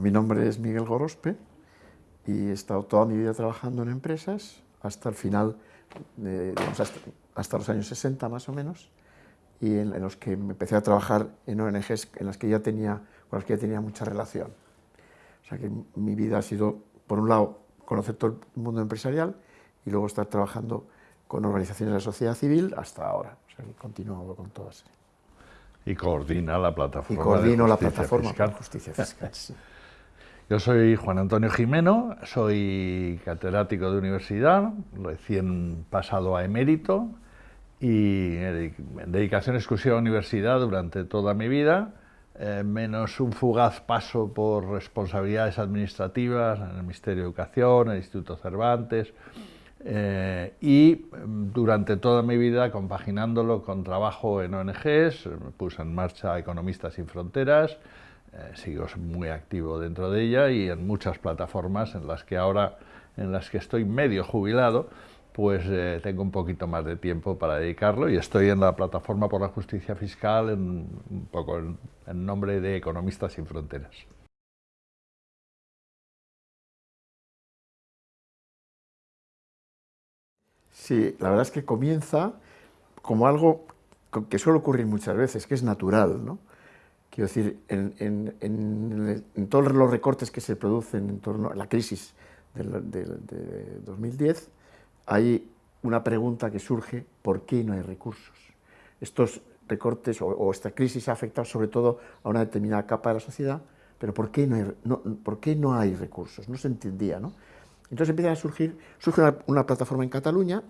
mi nombre es Miguel Gorospe y he estado toda mi vida trabajando en empresas hasta el final, hasta, los años 60 más o menos, y en, los que me empecé a trabajar en ONGs en las que ya tenía, con las que ya tenía mucha relación. O sea que mi vida ha sido, por un lado, conocer todo el mundo empresarial y luego estar trabajando con organizaciones de la sociedad civil hasta ahora. O sea que continúo con todas. Y coordina la plataforma. Y coordino la plataforma fiscal. justicia fiscal. Yo soy Juan Antonio Jimeno, soy catedrático de universidad, recién pasado a emérito y dedicación exclusiva a universidad durante toda mi vida, eh, menos un fugaz paso por responsabilidades administrativas en el Ministerio de Educación, en el Instituto Cervantes, eh, y durante toda mi vida compaginándolo con trabajo en ONGs, puse en marcha Economistas sin Fronteras, eh, sigo muy activo dentro de ella y en muchas plataformas en las que ahora, en las que estoy medio jubilado, pues eh, tengo un poquito más de tiempo para dedicarlo y estoy en la plataforma por la justicia fiscal en, un poco en, nombre de Economistas sin Fronteras. Sí, la verdad es que comienza como algo que suele ocurrir muchas veces, que es natural, ¿no? Quiero decir, en, todos los recortes que se producen en torno a la crisis de, 2010, hay una pregunta que surge, ¿por qué no hay recursos? Estos recortes o, esta crisis ha afectado sobre todo a una determinada capa de la sociedad, pero ¿por qué no hay, ¿por qué no hay recursos? No se entendía, ¿no? Entonces empieza a surgir, surge una, plataforma en Cataluña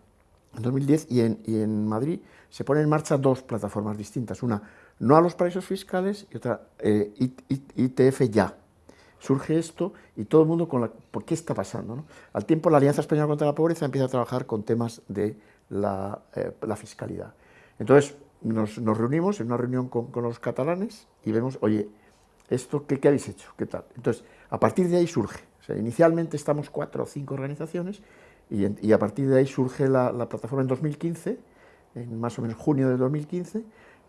en 2010 y en, y en Madrid se ponen en marcha dos plataformas distintas, una no a los paraísos fiscales y otra eh, ITF ya. Surge esto y todo el mundo con la... ¿Por qué está pasando? Al tiempo la Alianza Española contra la Pobreza empieza a trabajar con temas de la, eh, fiscalidad. Entonces nos, reunimos en una reunión con, los catalanes y vemos, oye, ¿esto qué, habéis hecho? ¿Qué tal? Entonces, a partir de ahí surge. inicialmente estamos cuatro o cinco organizaciones y, a partir de ahí surge la plataforma en 2015, en más o menos junio de 2015,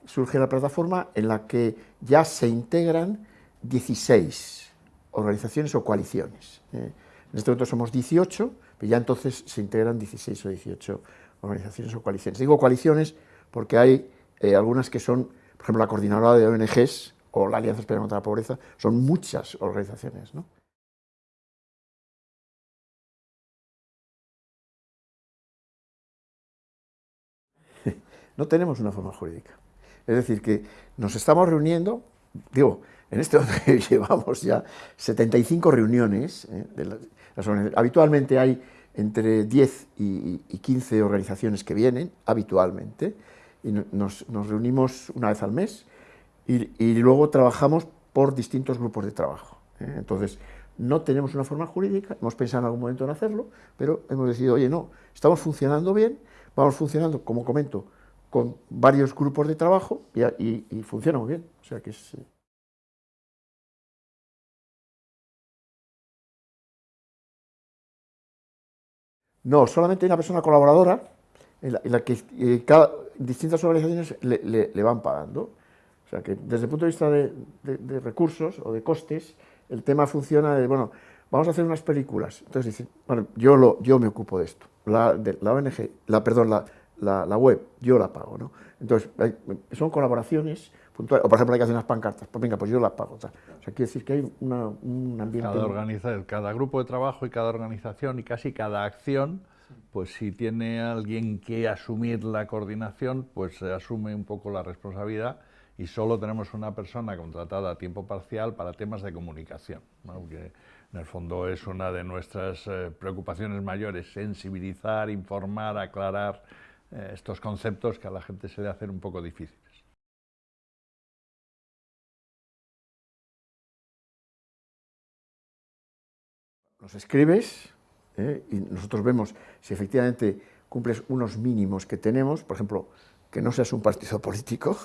surge la plataforma en la que ya se integran 16 organizaciones o coaliciones. ¿eh? En este momento somos 18, pero ya entonces se integran 16 o 18 organizaciones o coaliciones. Digo coaliciones porque hay eh, algunas que son, por ejemplo, la Coordinadora de ONGs o la Alianza Española contra la Pobreza, son muchas organizaciones. ¿no? no tenemos una forma jurídica. Es decir, que nos estamos reuniendo, digo, en este momento llevamos ya 75 reuniones, ¿eh? habitualmente hay entre 10 y, 15 organizaciones que vienen, habitualmente, y nos, reunimos una vez al mes, y, luego trabajamos por distintos grupos de trabajo. ¿eh? Entonces, no tenemos una forma jurídica, hemos pensado en algún momento en hacerlo, pero hemos decidido, oye, no, estamos funcionando bien, vamos funcionando, como comento, con varios grupos de trabajo y, funciona muy bien. O sea que eh. No, solamente hay una persona colaboradora en la, que eh, cada, distintas organizaciones le, van pagando. O sea que desde el punto de vista de, recursos o de costes, el tema funciona de, bueno, vamos a hacer unas películas. Entonces dicen, bueno, yo, lo, yo me ocupo de esto. La, de, la ONG, la, perdón, la, la, web, yo la pago, ¿no? Entonces, son colaboraciones puntuales, o por ejemplo hay que hacer unas pancartas, pues venga, pues yo las pago. O sea, quiere decir que hay un ambiente... Cada, organiza, cada grupo de trabajo y cada organización y casi cada acción, pues si tiene alguien que asumir la coordinación, pues se asume un poco la responsabilidad y solo tenemos una persona contratada a tiempo parcial para temas de comunicación, que en el fondo es una de nuestras eh, preocupaciones mayores, sensibilizar, informar, aclarar, eh, estos conceptos que a la gente se le hacen un poco difíciles. Los escribes eh, y nosotros vemos si efectivamente cumples unos mínimos que tenemos, por ejemplo, que no seas un partido político,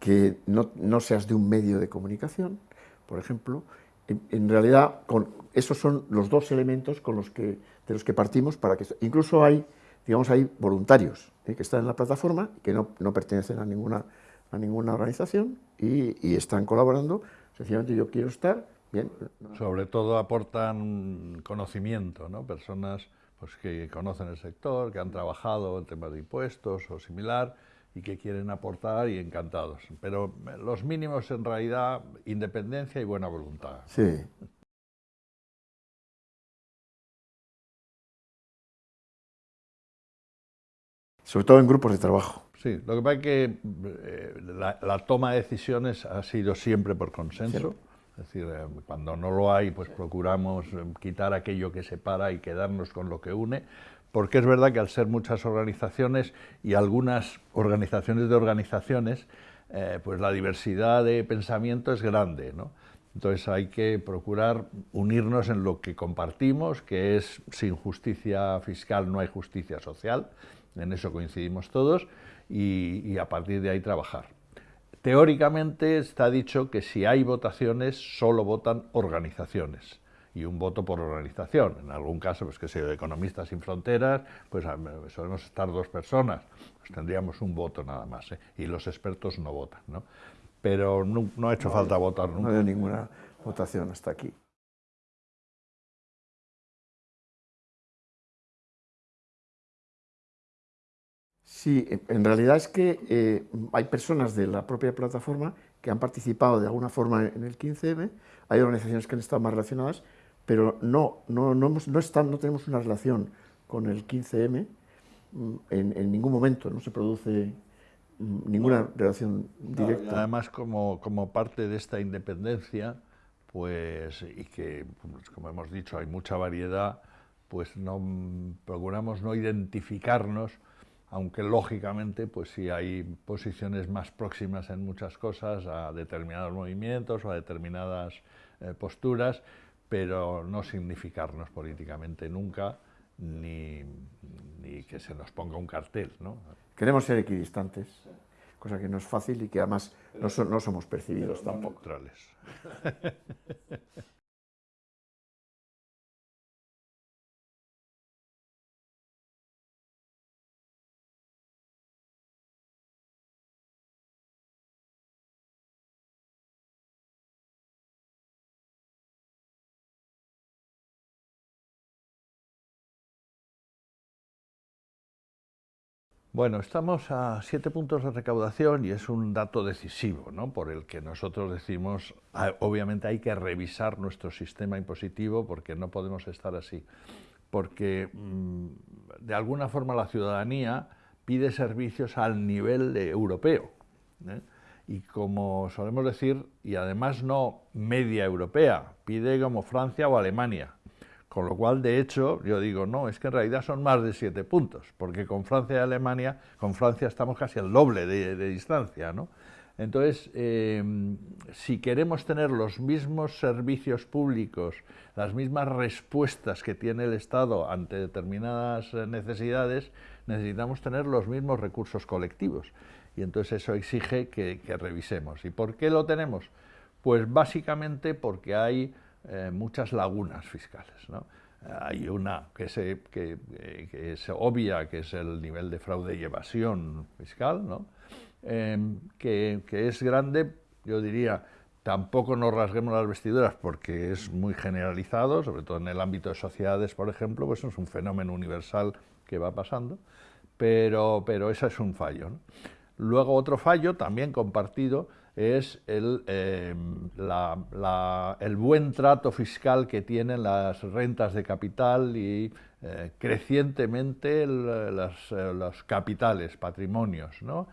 que no, seas de un medio de comunicación, por ejemplo, en, realidad con, esos son los dos elementos con los que, de los que partimos para que incluso hay digamos, hay voluntarios ¿eh? que están en la plataforma, que no, pertenecen a ninguna, a ninguna organización y, están colaborando, sencillamente yo quiero estar, bien. Sobre todo aportan conocimiento, ¿no? Personas pues, que conocen el sector, que han trabajado en temas de impuestos o similar y que quieren aportar y encantados. Pero los mínimos en realidad, independencia y buena voluntad. Sí. Sobre todo en grupos de trabajo. Sí, lo que pasa es que eh, la, toma de decisiones ha sido siempre por consenso. Es decir, eh, cuando no lo hay, pues procuramos eh, quitar aquello que separa y quedarnos con lo que une, porque es verdad que al ser muchas organizaciones y algunas organizaciones de organizaciones, pues la diversidad de pensamiento es grande, ¿no? Entonces hay que procurar unirnos en lo que compartimos, que es sin justicia fiscal no hay justicia social, en eso coincidimos todos, y, a partir de ahí trabajar. Teóricamente está dicho que si hay votaciones solo votan organizaciones y un voto por organización. En algún caso, pues que sea Economistas sin Fronteras, pues solemos estar dos personas, pues tendríamos un voto nada más, ¿eh? y los expertos no votan, ¿no? Pero no, ha hecho falta votar nunca. No hay ninguna votación hasta aquí. Sí, en realidad es que eh, hay personas de la propia plataforma que han participado de alguna forma en el 15M, hay organizaciones que han estado más relacionadas, pero no, no, no, no, están, no tenemos una relación con el 15M mm, en, ningún momento, no se produce mm, ninguna relación directa. además, como, como, parte de esta independencia, pues, y que, pues, como hemos dicho, hay mucha variedad, pues no, procuramos no identificarnos aunque lógicamente pues sí hay posiciones más próximas en muchas cosas a determinados movimientos o a determinadas eh, posturas, pero no significarnos políticamente nunca ni, que se nos ponga un cartel. ¿no? Queremos ser equidistantes, cosa que no es fácil y que además no, no somos percibidos tampoco. Bueno, estamos a siete puntos de recaudación y es un dato decisivo, ¿no? por el que nosotros decimos, ah, obviamente hay que revisar nuestro sistema impositivo porque no podemos estar así, porque mm, de alguna forma la ciudadanía pide servicios al nivel europeo. ¿eh? Y como solemos decir, y además no media europea, pide como Francia o Alemania. Con lo cual, de hecho, yo digo, no, es que en realidad son más de siete puntos, porque con Francia y Alemania, con Francia estamos casi al doble de, distancia, ¿no? Entonces, em, si queremos tener los mismos servicios públicos, las mismas respuestas que tiene el Estado ante determinadas eh, necesidades, necesitamos tener los mismos recursos colectivos. Y entonces eso exige que, que revisemos. ¿Y por qué lo tenemos? Pues básicamente porque hay eh, muchas lagunas fiscales. Hay una que, se, que, es obvia, que es el nivel de fraude y evasión fiscal, ¿no? Em, que, es grande, yo diría, tampoco nos rasguemos las vestiduras porque es muy generalizado, sobre todo en el ámbito de sociedades, por ejemplo, pues es un fenómeno universal que va pasando, pero, pero ese es un fallo. Luego otro fallo, también compartido, es el, em, el, buen trato fiscal que tienen las rentas de capital y eh, crecientemente eh, los capitales, patrimonios, ¿no?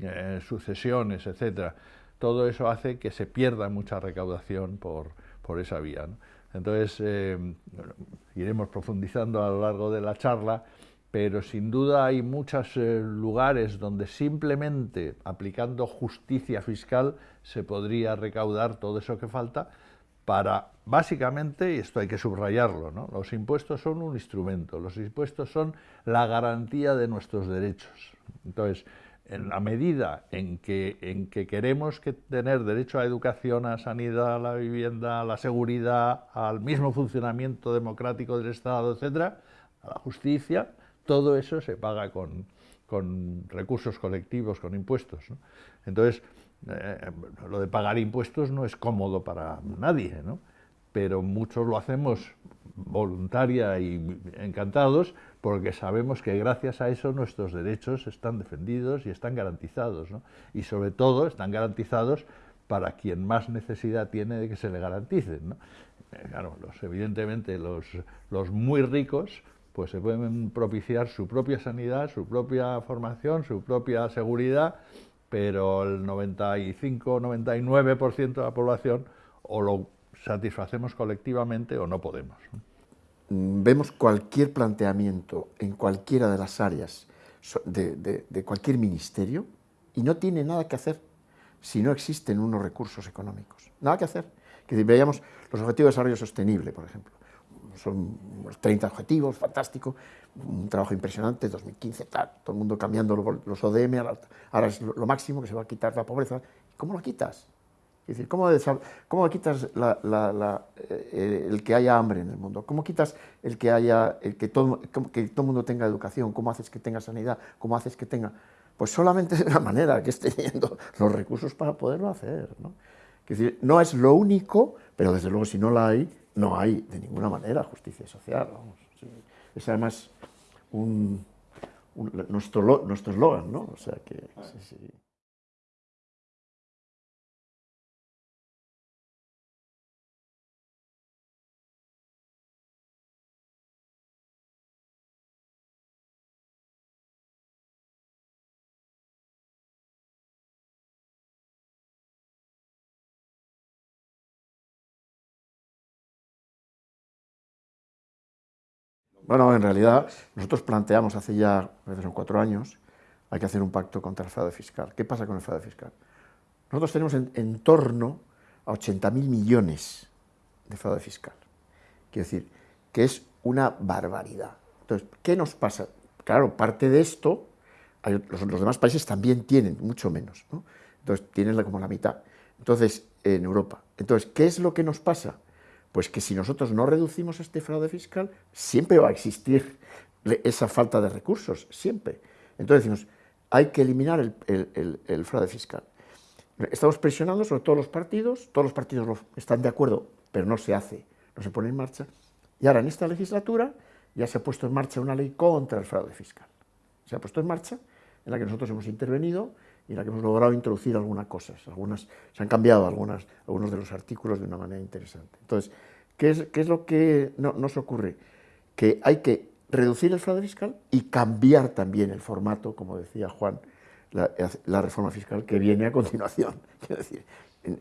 Eh, sucesiones, etcétera. Todo eso hace que se pierda mucha recaudación por, por esa vía. Entonces, em, iremos profundizando a lo largo de la charla, pero sin duda hay muchos eh, lugares donde simplemente aplicando justicia fiscal se podría recaudar todo eso que falta para, básicamente, y esto hay que subrayarlo, ¿no? los impuestos son un instrumento, los impuestos son la garantía de nuestros derechos. Entonces, en la medida en que, en que queremos que tener derecho a educación, a sanidad, a la vivienda, a la seguridad, al mismo funcionamiento democrático del Estado, etcétera, a la justicia, todo eso se paga con, recursos colectivos, con impuestos. Entonces, eh, lo de pagar impuestos no es cómodo para nadie, pero muchos lo hacemos voluntaria y encantados porque sabemos que gracias a eso nuestros derechos están defendidos y están garantizados, ¿no? y sobre todo están garantizados para quien más necesidad tiene de que se le garanticen. ¿no? Eh, claro, los, evidentemente los, los muy ricos pues se pueden propiciar su propia sanidad, su propia formación, su propia seguridad, pero el 95-99% de la población o lo satisfacemos colectivamente o no podemos. Mm, vemos cualquier planteamiento en cualquiera de las áreas de, cualquier ministerio y no tiene nada que hacer si no existen unos recursos económicos. Nada que hacer. Que veamos los objetivos de desarrollo sostenible, por ejemplo son 30 objetivos, fantástico, un trabajo impresionante, 2015, tal, todo el mundo cambiando los ODM, ahora es lo máximo que se va a quitar la pobreza. ¿Cómo lo quitas? Es decir, ¿cómo, cómo quitas eh, el que haya hambre en el mundo? ¿Cómo quitas el que haya el que todo, que todo el mundo tenga educación? ¿Cómo haces que tenga sanidad? ¿Cómo haces que tenga...? Pues solamente de una manera, que es teniendo los recursos para poderlo hacer. ¿no? Es decir, no es lo único, pero desde luego si no la hay, no hay de ninguna manera justicia social. Es además un, nuestro eslogan, ¿no? O sea que... Sí, Bueno, en realidad nosotros planteamos hace ya, son cuatro años, hay que hacer un pacto contra el fraude fiscal. ¿Qué pasa con el fraude fiscal? Nosotros tenemos en, torno a 80.000 millones de fraude fiscal. Quiero decir, que es una barbaridad. Entonces, ¿qué nos pasa? Claro, parte de esto, los, demás países también tienen, mucho menos. Entonces, tienen como la mitad. Entonces, en Europa. Entonces, ¿qué es lo que nos pasa? Pues que si nosotros no reducimos este fraude fiscal, siempre va a existir esa falta de recursos, siempre. Entonces decimos, hay que eliminar el, fraude fiscal. Estamos presionando sobre todos los partidos, todos los partidos están de acuerdo, pero no se hace, no se pone en marcha. Y ahora en esta legislatura ya se ha puesto en marcha una ley contra el fraude fiscal. Se ha puesto en marcha, en la que nosotros hemos intervenido y en la que hemos logrado introducir algunas cosas. Algunas, se han cambiado algunas, algunos de los artículos de una manera interesante. Entonces, ¿qué es, qué es lo que no, nos ocurre? Que hay que reducir el fraude fiscal y cambiar también el formato, como decía Juan, la, reforma fiscal que viene a continuación. Quiero decir,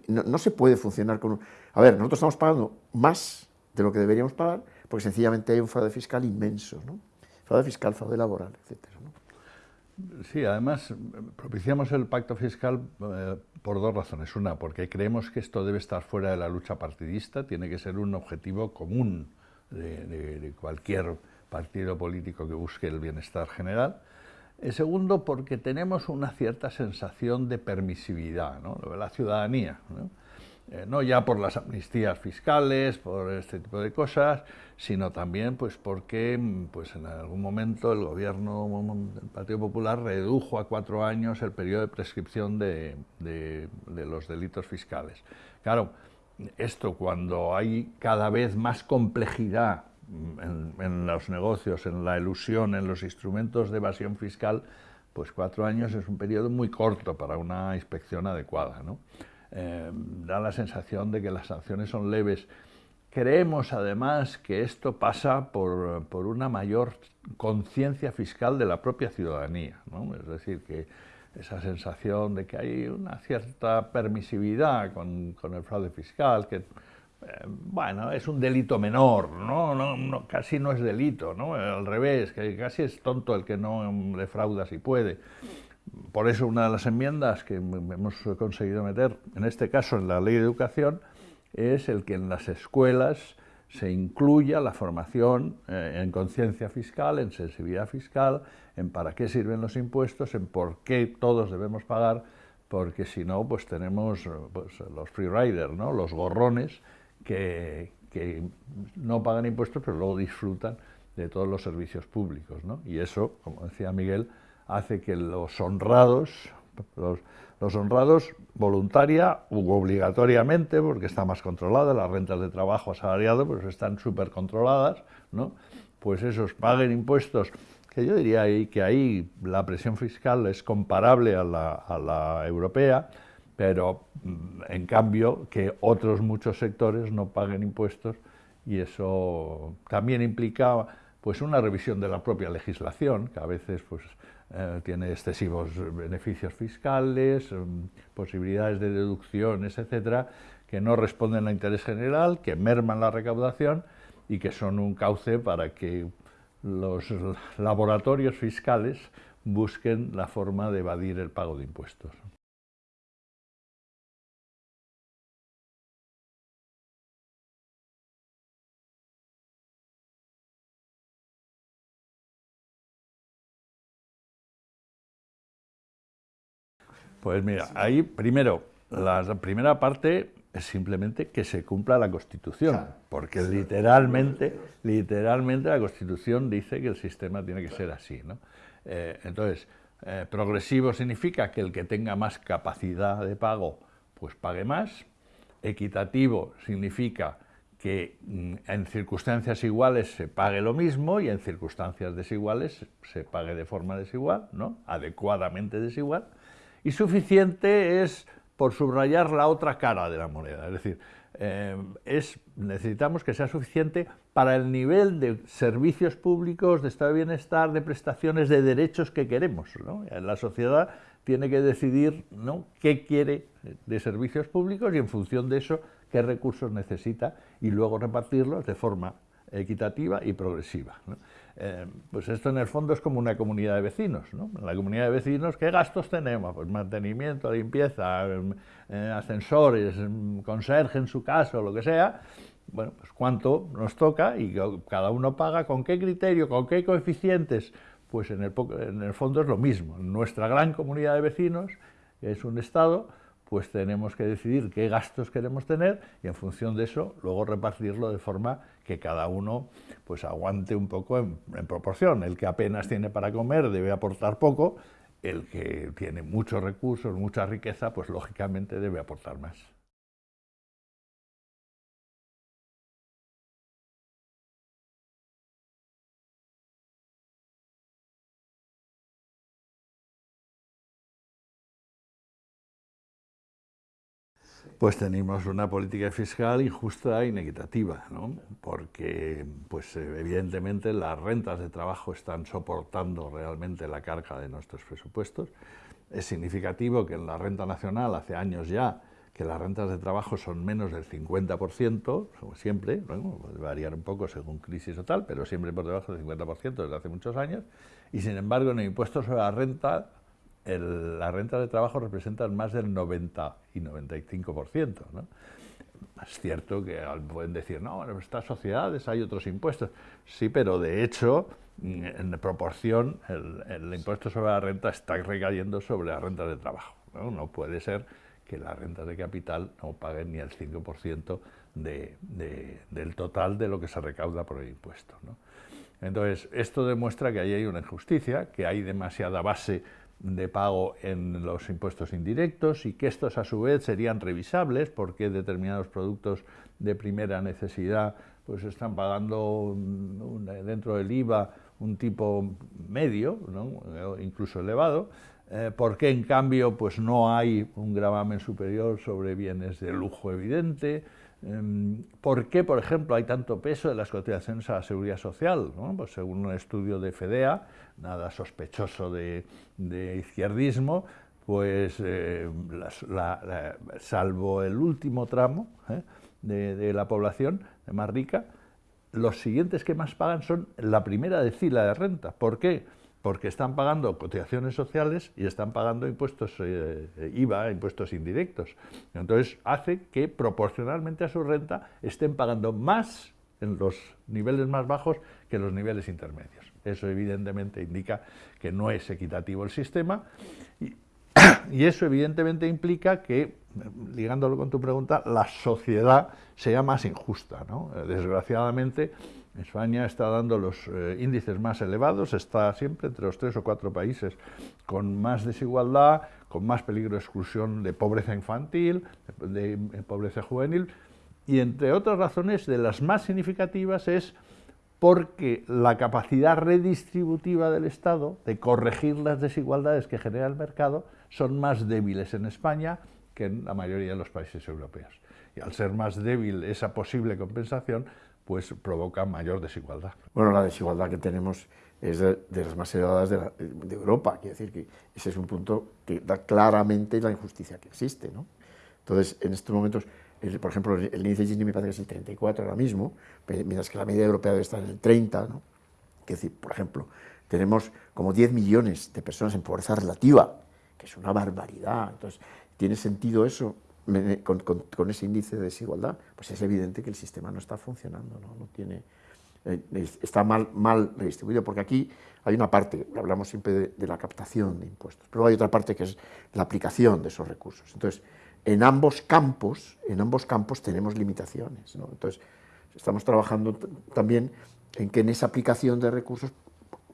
no, se puede funcionar con... Un... A ver, nosotros estamos pagando más de lo que deberíamos pagar porque sencillamente hay un fraude fiscal inmenso, ¿no? Fraude fiscal, fraude laboral, etcétera. Sí, además propiciamos el pacto fiscal eh, por dos razones. Una, porque creemos que esto debe estar fuera de la lucha partidista, tiene que ser un objetivo común de, cualquier partido político que busque el bienestar general. El segundo, porque tenemos una cierta sensación de permisividad, ¿no? la ciudadanía. ¿no? Eh, no ya por las amnistías fiscales, por este tipo de cosas, sino también pues porque pues en algún momento el gobierno del Partido Popular redujo a cuatro años el periodo de prescripción de, los delitos fiscales. Claro, esto cuando hay cada vez más complejidad en, en, los negocios, en la ilusión, en los instrumentos de evasión fiscal, pues cuatro años es un periodo muy corto para una inspección adecuada. ¿no? Eh, da la sensación de que las sanciones son leves. Creemos además que esto pasa por, por una mayor conciencia fiscal de la propia ciudadanía, ¿no? es decir, que esa sensación de que hay una cierta permisividad con, con el fraude fiscal, que eh, bueno, es un delito menor, ¿no? No, ¿no? casi no es delito, ¿no? al revés, que casi es tonto el que no defrauda si puede. Por eso una de las enmiendas que hemos conseguido meter, en este caso en la ley de educación, es el que en las escuelas se incluya la formación eh, en conciencia fiscal, en sensibilidad fiscal, en para qué sirven los impuestos, en por qué todos debemos pagar, porque si no, pues tenemos pues, los free riders, ¿no? los gorrones que, que, no pagan impuestos, pero luego disfrutan de todos los servicios públicos. ¿no? Y eso, como decía Miguel, hace que los honrados Los, honrados voluntaria u obligatoriamente, porque está más controlada, las rentas de trabajo asalariado pues están súper controladas, ¿no? pues esos paguen impuestos, que yo diría ahí que ahí la presión fiscal es comparable a la, a la europea, pero mm, en cambio que otros muchos sectores no paguen impuestos y eso también implica pues una revisión de la propia legislación, que a veces pues, eh, tiene excesivos beneficios fiscales, mm, posibilidades de deducciones, etcétera, que no responden al interés general, que merman la recaudación y que son un cauce para que los laboratorios fiscales busquen la forma de evadir el pago de impuestos. Pues mira, ahí primero, la primera parte es simplemente que se cumpla la Constitución, porque literalmente, literalmente la Constitución dice que el sistema tiene que ser así. ¿no? Eh, entonces, eh, progresivo significa que el que tenga más capacidad de pago, pues pague más. Equitativo significa que mm, en circunstancias iguales se pague lo mismo y en circunstancias desiguales se pague de forma desigual, ¿no? adecuadamente desigual y suficiente es por subrayar la otra cara de la moneda, es decir, eh, es, necesitamos que sea suficiente para el nivel de servicios públicos, de estado de bienestar, de prestaciones, de derechos que queremos. La sociedad tiene que decidir ¿no? qué quiere de servicios públicos y en función de eso qué recursos necesita y luego repartirlos de forma equitativa y progresiva. Eh, pues esto en el fondo es como una comunidad de vecinos. ¿no? En la comunidad de vecinos, ¿qué gastos tenemos? Pues mantenimiento, limpieza, em, eh, ascensores, em, conserje en su caso, lo que sea. Bueno, pues cuánto nos toca y cada uno paga con qué criterio, con qué coeficientes. Pues en el, en el fondo es lo mismo. Nuestra gran comunidad de vecinos, que es un Estado, pues tenemos que decidir qué gastos queremos tener y en función de eso luego repartirlo de forma que cada uno pues aguante un poco en, proporción. El que apenas tiene para comer debe aportar poco, el que tiene muchos recursos, mucha riqueza, pues lógicamente debe aportar más. Pues tenemos una política fiscal injusta e inequitativa, ¿no? porque pues, evidentemente las rentas de trabajo están soportando realmente la carga de nuestros presupuestos. Es significativo que en la renta nacional hace años ya que las rentas de trabajo son menos del 50%, como siempre, ¿no? puede variar un poco según crisis o tal, pero siempre por debajo del 50% desde hace muchos años, y sin embargo en el impuesto sobre la renta la renta de trabajo representa más del 90 y 95%. ¿no? Es cierto que pueden decir, no, en estas sociedades hay otros impuestos. Sí, pero de hecho, en proporción, el, impuesto sobre la renta está recayendo sobre la renta de trabajo. No, puede ser que las rentas de capital no paguen ni el 5% de, del total de lo que se recauda por el impuesto. ¿no? Entonces, esto demuestra que ahí hay una injusticia, que hay demasiada base de pago en los impuestos indirectos y que estos a su vez serían revisables porque determinados productos de primera necesidad pues están pagando dentro del IVA un tipo medio, incluso elevado, eh, porque en cambio pues no hay un gravamen superior sobre bienes de lujo evidente, ¿Por qué, por ejemplo, hay tanto peso de las cotizaciones a la seguridad social? Pues según un estudio de FEDEA, nada sospechoso de, izquierdismo, pues eh, salvo el último tramo ¿eh? de, de, la población más rica, los siguientes que más pagan son la primera decila de renta. ¿Por qué? Porque están pagando cotizaciones sociales y están pagando impuestos eh, IVA, impuestos indirectos. Entonces hace que proporcionalmente a su renta estén pagando más en los niveles más bajos que en los niveles intermedios. Eso evidentemente indica que no es equitativo el sistema y, y eso evidentemente implica que, ligándolo con tu pregunta, la sociedad sea más injusta. ¿no? Desgraciadamente, España está dando los eh, índices más elevados, está siempre entre los tres o cuatro países con más desigualdad, con más peligro de exclusión de pobreza infantil, de, pobreza juvenil, y entre otras razones, de las más significativas es porque la capacidad redistributiva del Estado de corregir las desigualdades que genera el mercado son más débiles en España que en la mayoría de los países europeos. Y al ser más débil esa posible compensación, pues provoca mayor desigualdad. Bueno, la desigualdad que tenemos es de, las más elevadas de, Europa, quiere decir que ese es un punto que da claramente la injusticia que existe. ¿no? Entonces, en estos momentos, por ejemplo, el índice Gini me parece que es el 34 ahora mismo, mientras que la media europea debe estar en el 30, ¿no? Quiere decir, por ejemplo, tenemos como 10 millones de personas en pobreza relativa, que es una barbaridad. Entonces, ¿tiene sentido eso? Con, ese índice de desigualdad, pues es evidente que el sistema no está funcionando, no, tiene, eh, está mal, mal redistribuido, porque aquí hay una parte, hablamos siempre de, la captación de impuestos, pero hay otra parte que es la aplicación de esos recursos. Entonces, en ambos campos, en ambos campos tenemos limitaciones. Entonces, estamos trabajando también en que en esa aplicación de recursos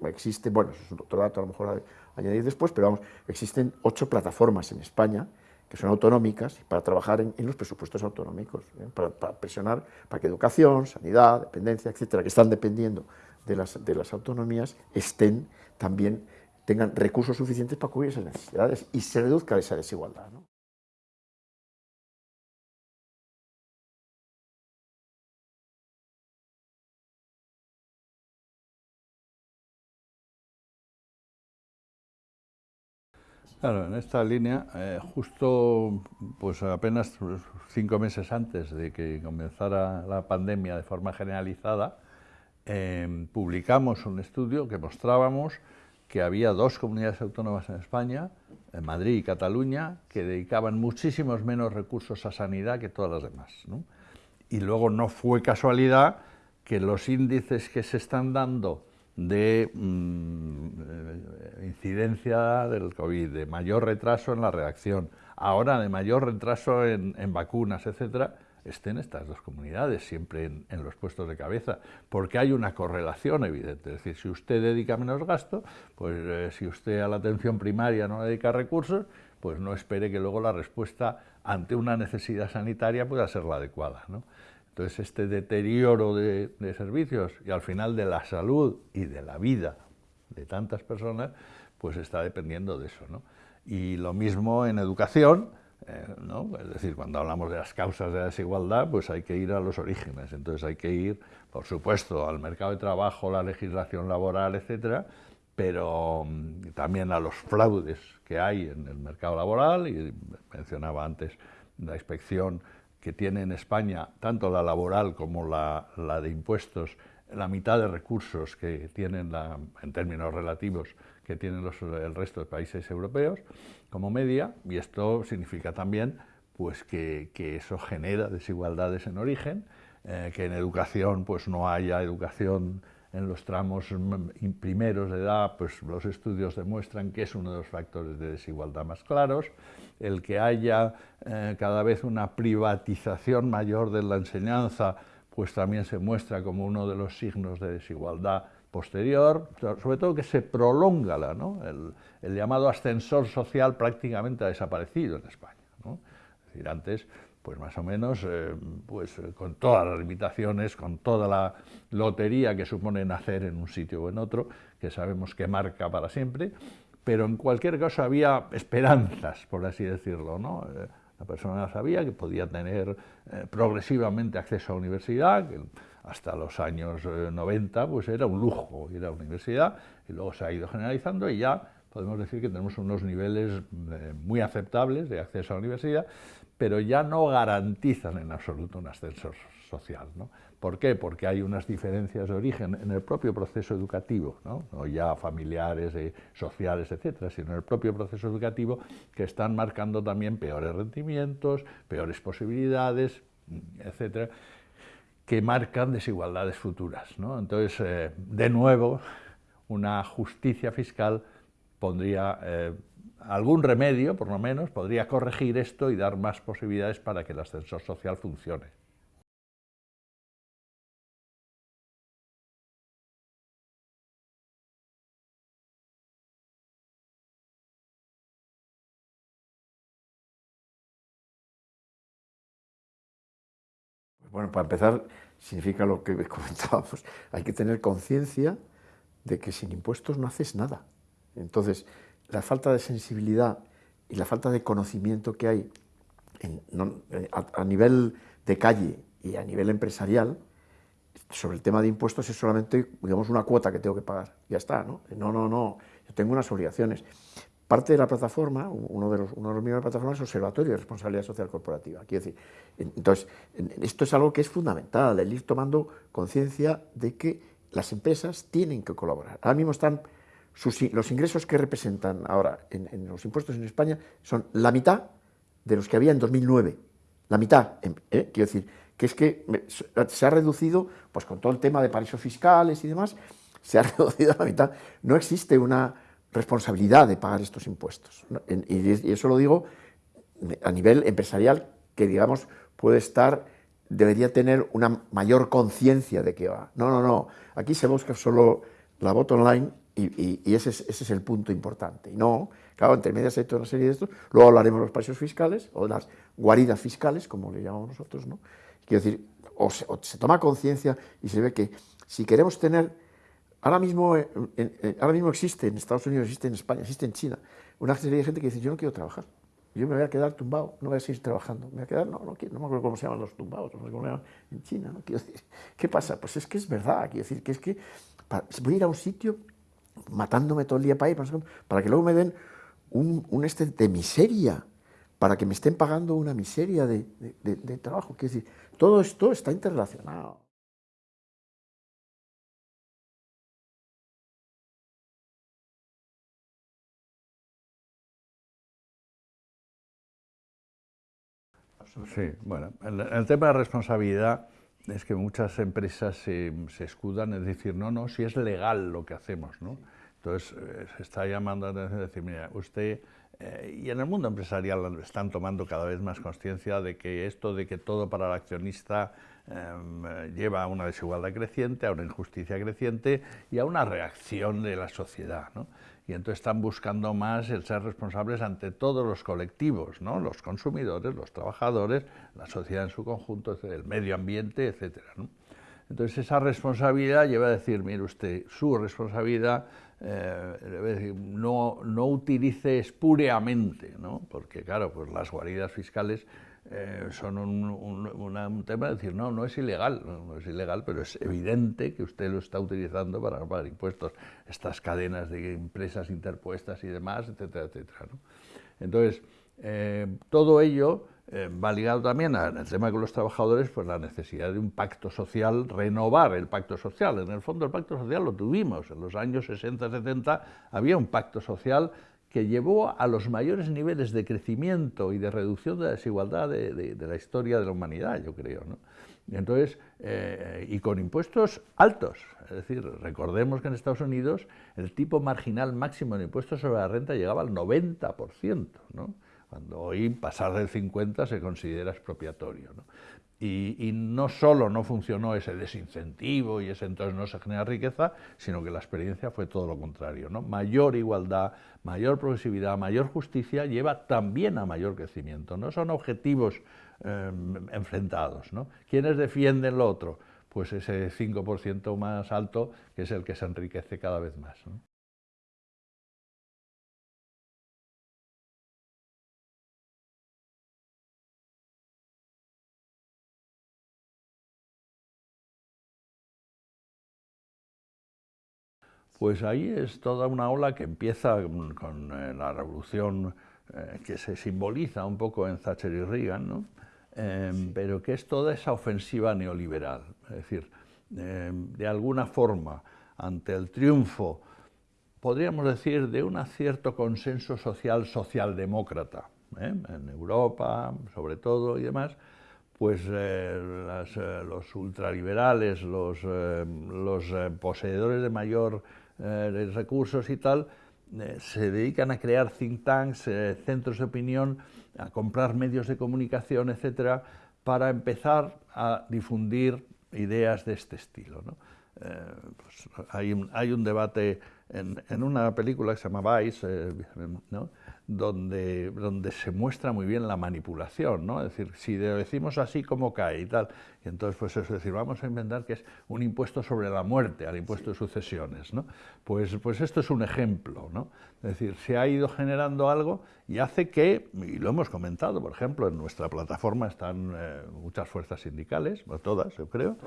existe, bueno, eso es otro dato a lo mejor a añadir después, pero vamos, existen ocho plataformas en España que son autonómicas, para trabajar en, los presupuestos autonómicos, ¿eh? para, presionar para que educación, sanidad, dependencia, etcétera, que están dependiendo de las, de las autonomías, estén también, tengan recursos suficientes para cubrir esas necesidades y se reduzca esa desigualdad. Claro, en esta línea, eh, justo pues apenas cinco meses antes de que comenzara la pandemia de forma generalizada, em, publicamos un estudio que mostrábamos que había dos comunidades autónomas en España, en Madrid y Cataluña, que dedicaban muchísimos menos recursos a sanidad que todas las demás. Y luego no fue casualidad que los índices que se están dando de mm, eh, incidencia del COVID, de mayor retraso en la reacción, ahora de mayor retraso en, vacunas, etcétera, estén estas dos comunidades siempre en, los puestos de cabeza, porque hay una correlación evidente. Es decir, si usted dedica menos gasto, pues eh, si usted a la atención primaria no dedica recursos, pues no espere que luego la respuesta ante una necesidad sanitaria pueda ser la adecuada. Entonces, este deterioro de, servicios y al final de la salud y de la vida de tantas personas, pues está dependiendo de eso. ¿no? Y lo mismo en educación, eh, ¿no? es decir, cuando hablamos de las causas de la desigualdad, pues hay que ir a los orígenes. Entonces hay que ir, por supuesto, al mercado de trabajo, la legislación laboral, etcétera, pero mm, también a los fraudes que hay en el mercado laboral, y mencionaba antes la inspección que tiene en España, tanto la laboral como la, de impuestos, la mitad de recursos que tienen, en términos relativos, que tienen el resto de países europeos, como media, y esto significa también pues, que, eso genera desigualdades en origen, eh, que en educación pues, no haya educación en los tramos primeros de edad, pues los estudios demuestran que es uno de los factores de desigualdad más claros, el que haya eh, cada vez una privatización mayor de la enseñanza, pues también se muestra como uno de los signos de desigualdad posterior, sobre todo que se prolonga la, ¿no? el, llamado ascensor social prácticamente ha desaparecido en España. Es decir, antes pues más o menos, eh, pues eh, con todas las limitaciones, con toda la lotería que supone nacer en un sitio o en otro, que sabemos que marca para siempre, pero en cualquier caso había esperanzas, por así decirlo, ¿no? Eh, la persona sabía que podía tener progresivamente acceso a la universidad, que hasta los años 90 pues era un lujo ir a la universidad, y luego se ha ido generalizando y ya podemos decir que tenemos unos niveles muy aceptables de acceso a la universidad, pero ya no garantizan en absoluto un ascensor social. ¿no? ¿Por qué? Porque hay unas diferencias de origen en el propio proceso educativo, no, no ya familiares, eh, sociales, etcétera, sino en el propio proceso educativo que están marcando también peores rendimientos, peores posibilidades, etcétera, que marcan desigualdades futuras. ¿no? Entonces, eh, de nuevo, una justicia fiscal pondría eh, algún remedio, por lo menos, podría corregir esto y dar más posibilidades para que el ascensor social funcione. Pues bueno, para empezar, significa lo que comentábamos, hay que tener conciencia de que sin impuestos no haces nada. Entonces, la falta de sensibilidad y la falta de conocimiento que hay eh, a, nivel de calle y a nivel empresarial sobre el tema de impuestos es solamente, digamos, una cuota que tengo que pagar. Ya está, ¿no? No, no, no, yo tengo unas obligaciones. Parte de la plataforma, uno de los, uno de los miembros de la plataforma es Observatorio de Responsabilidad Social Corporativa. Quiero decir, entonces, esto es algo que es fundamental, el ir tomando conciencia de que las empresas tienen que colaborar. Ahora mismo están, los ingresos que representan ahora en, los impuestos en España son la mitad de los que había en 2009. La mitad, ¿eh? quiero decir, que es que se ha reducido, pues con todo el tema de paraísos fiscales y demás, se ha reducido a la mitad. No existe una responsabilidad de pagar estos impuestos. Y eso lo digo a nivel empresarial, que digamos puede estar, debería tener una mayor conciencia de que va. No, no, no, aquí se busca solo la bottom line y, ese, es, ese, es, el punto importante. Y no, claro, entre medias hay toda una serie de estos, luego hablaremos de los paraísos fiscales o de las guaridas fiscales, como le llamamos nosotros, ¿no? Quiero decir, o se toma conciencia y se ve que si queremos tener Ahora mismo, eh, ahora mismo existe en Estados Unidos, existe en España, existe en China, una serie de gente que dice, yo no quiero trabajar, yo me voy a quedar tumbado, no voy a seguir trabajando, me voy a quedar, no, no, quiero, no me acuerdo cómo se llaman los tumbados, no sé cómo se llaman en China, ¿no? quiero ¿qué pasa? Pues es que es verdad, quiero decir, que es que voy a ir a un sitio matándome todo el día para ir, para que luego me den un, un este de miseria, para que me estén pagando una miseria de, de, trabajo, quiero decir, todo esto está interrelacionado. Sí, bueno, el, el, tema de responsabilidad es que muchas empresas se, se, escudan en decir, no, no, si es legal lo que hacemos, ¿no? Entonces, eh, se está llamando a decir, mira, usted, eh, y en el mundo empresarial están tomando cada vez más conciencia de que esto de que todo para el accionista eh, lleva a una desigualdad creciente, a una injusticia creciente y a una reacción de la sociedad, ¿no? y entonces están buscando más el ser responsables ante todos los colectivos, ¿no? los consumidores, los trabajadores, la sociedad en su conjunto, el medio ambiente, etc. Entonces esa responsabilidad lleva a decir, mire usted, su responsabilidad eh, no, no utilice espúreamente, ¿no? porque claro, pues las guaridas fiscales eh, son un, tema de decir, no, no es ilegal, no, es ilegal, pero es evidente que usted lo está utilizando para pagar impuestos, estas cadenas de empresas interpuestas y demás, etcétera, etcétera. Entonces, eh, todo ello eh, va ligado también al tema con los trabajadores, pues la necesidad de un pacto social, renovar el pacto social. En el fondo el pacto social lo tuvimos, en los años 60, 70 había un pacto social que llevó a los mayores niveles de crecimiento y de reducción de la desigualdad de, la historia de la humanidad, yo creo. ¿no? Y entonces, eh, y con impuestos altos, es decir, recordemos que en Estados Unidos el tipo marginal máximo de impuestos sobre la renta llegaba al 90%, ¿no? cuando hoy pasar del 50 se considera expropiatorio. ¿no? Y, no solo no funcionó ese desincentivo y ese entonces no se genera riqueza, sino que la experiencia fue todo lo contrario. ¿no? Mayor igualdad, mayor progresividad, mayor justicia lleva también a mayor crecimiento. No son objetivos eh, enfrentados. ¿no? ¿Quiénes defienden lo otro? Pues ese 5% más alto que es el que se enriquece cada vez más. Pues ahí es toda una ola que empieza con, eh, la revolución eh, que se simboliza un poco en Thatcher y Reagan, ¿no? Em, pero que es toda esa ofensiva neoliberal. Es decir, em, de alguna forma, ante el triunfo, podríamos decir, de un cierto consenso social socialdemócrata, ¿eh? en Europa sobre todo y demás, pues los ultraliberales, los, los poseedores de mayor eh, recursos y tal, eh, se dedican a crear think tanks, eh, centros de opinión, a comprar medios de comunicación, etcétera, para empezar a difundir ideas de este estilo. ¿no? Pues hay, un, hay, un, debate en, una película que se llama Vice, eh, ¿no? Donde, donde se muestra muy bien la manipulación, ¿no? Es decir, si decimos así como cae y tal, y entonces pues eso, es decir, vamos a inventar que es un impuesto sobre la muerte, al impuesto de sucesiones, ¿no? Pues, pues esto es un ejemplo, ¿no? Es decir, se ha ido generando algo y hace que, y lo hemos comentado, por ejemplo, en nuestra plataforma están eh, muchas fuerzas sindicales, todas, yo creo,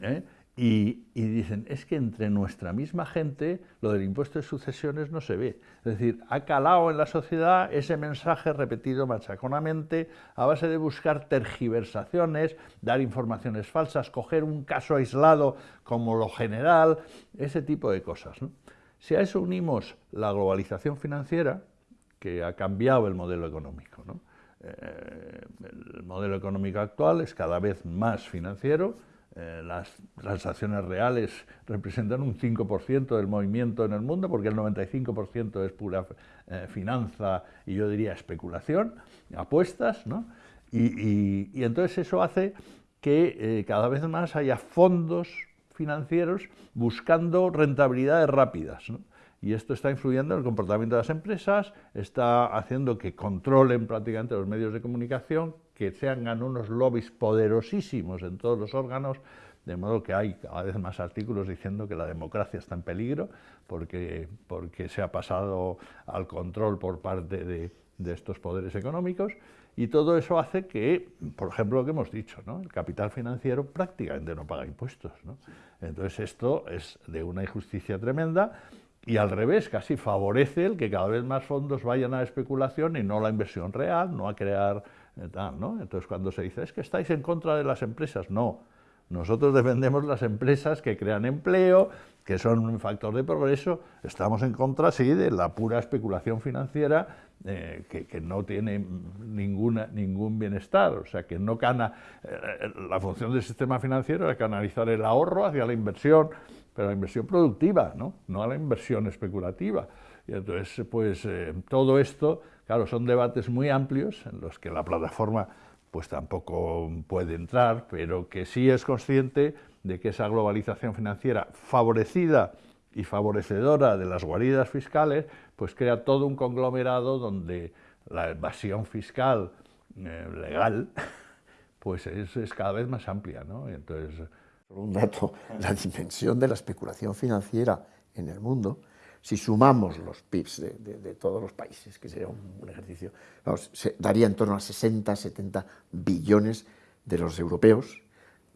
¿eh? Y, dicen, es que entre nuestra misma gente lo del impuesto de sucesiones no se ve. Es decir, ha calado en la sociedad ese mensaje repetido machaconamente a base de buscar tergiversaciones, dar informaciones falsas, coger un caso aislado como lo general, ese tipo de cosas. Si a eso unimos la globalización financiera, que ha cambiado el modelo económico, eh, el modelo económico actual es cada vez más financiero, eh, las transacciones reales representan un 5% del movimiento en el mundo, porque el 95% es pura eh, finanza y yo diría especulación, apuestas, ¿no? Y, entonces eso hace que eh, cada vez más haya fondos financieros buscando rentabilidades rápidas. ¿no? y esto está influyendo en el comportamiento de las empresas, está haciendo que controlen prácticamente los medios de comunicación, que se hagan unos lobbies poderosísimos en todos los órganos, de modo que hay cada vez más artículos diciendo que la democracia está en peligro porque, porque se ha pasado al control por parte de, de estos poderes económicos y todo eso hace que, por ejemplo, lo que hemos dicho, ¿no? el capital financiero prácticamente no paga impuestos. ¿no? Entonces esto es de una injusticia tremenda y al revés, casi favorece el que cada vez más fondos vayan a la especulación y no a la inversión real, no a crear ¿no? Entonces cuando se dice, es que estáis en contra de las empresas, no, nosotros defendemos las empresas que crean empleo, que son un factor de progreso, estamos en contra, sí, de la pura especulación financiera eh, que, no tiene ninguna, ningún bienestar, o sea, que no cana, eh, la función del sistema financiero es canalizar el ahorro hacia la inversión, pero la inversión productiva, ¿no? no a la inversión especulativa. Y entonces, pues eh, todo esto, claro, son debates muy amplios en los que la plataforma pues tampoco puede entrar, pero que sí es consciente de que esa globalización financiera favorecida y favorecedora de las guaridas fiscales, pues crea todo un conglomerado donde la evasión fiscal eh, legal pues es, es, cada vez más amplia, ¿no? entonces, un dato, la dimensión de la especulación financiera en el mundo, si sumamos los PIBs de, todos los países, que sería un, ejercicio, se daría en torno a 60, 70 billones de los europeos,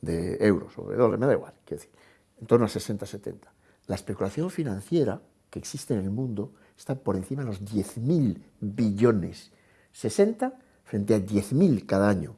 de euros o de dólares, me da igual, quiero decir, en torno a 60, 70. La especulación financiera que existe en el mundo está por encima de los 10.000 billones, 60 frente a 10.000 cada año.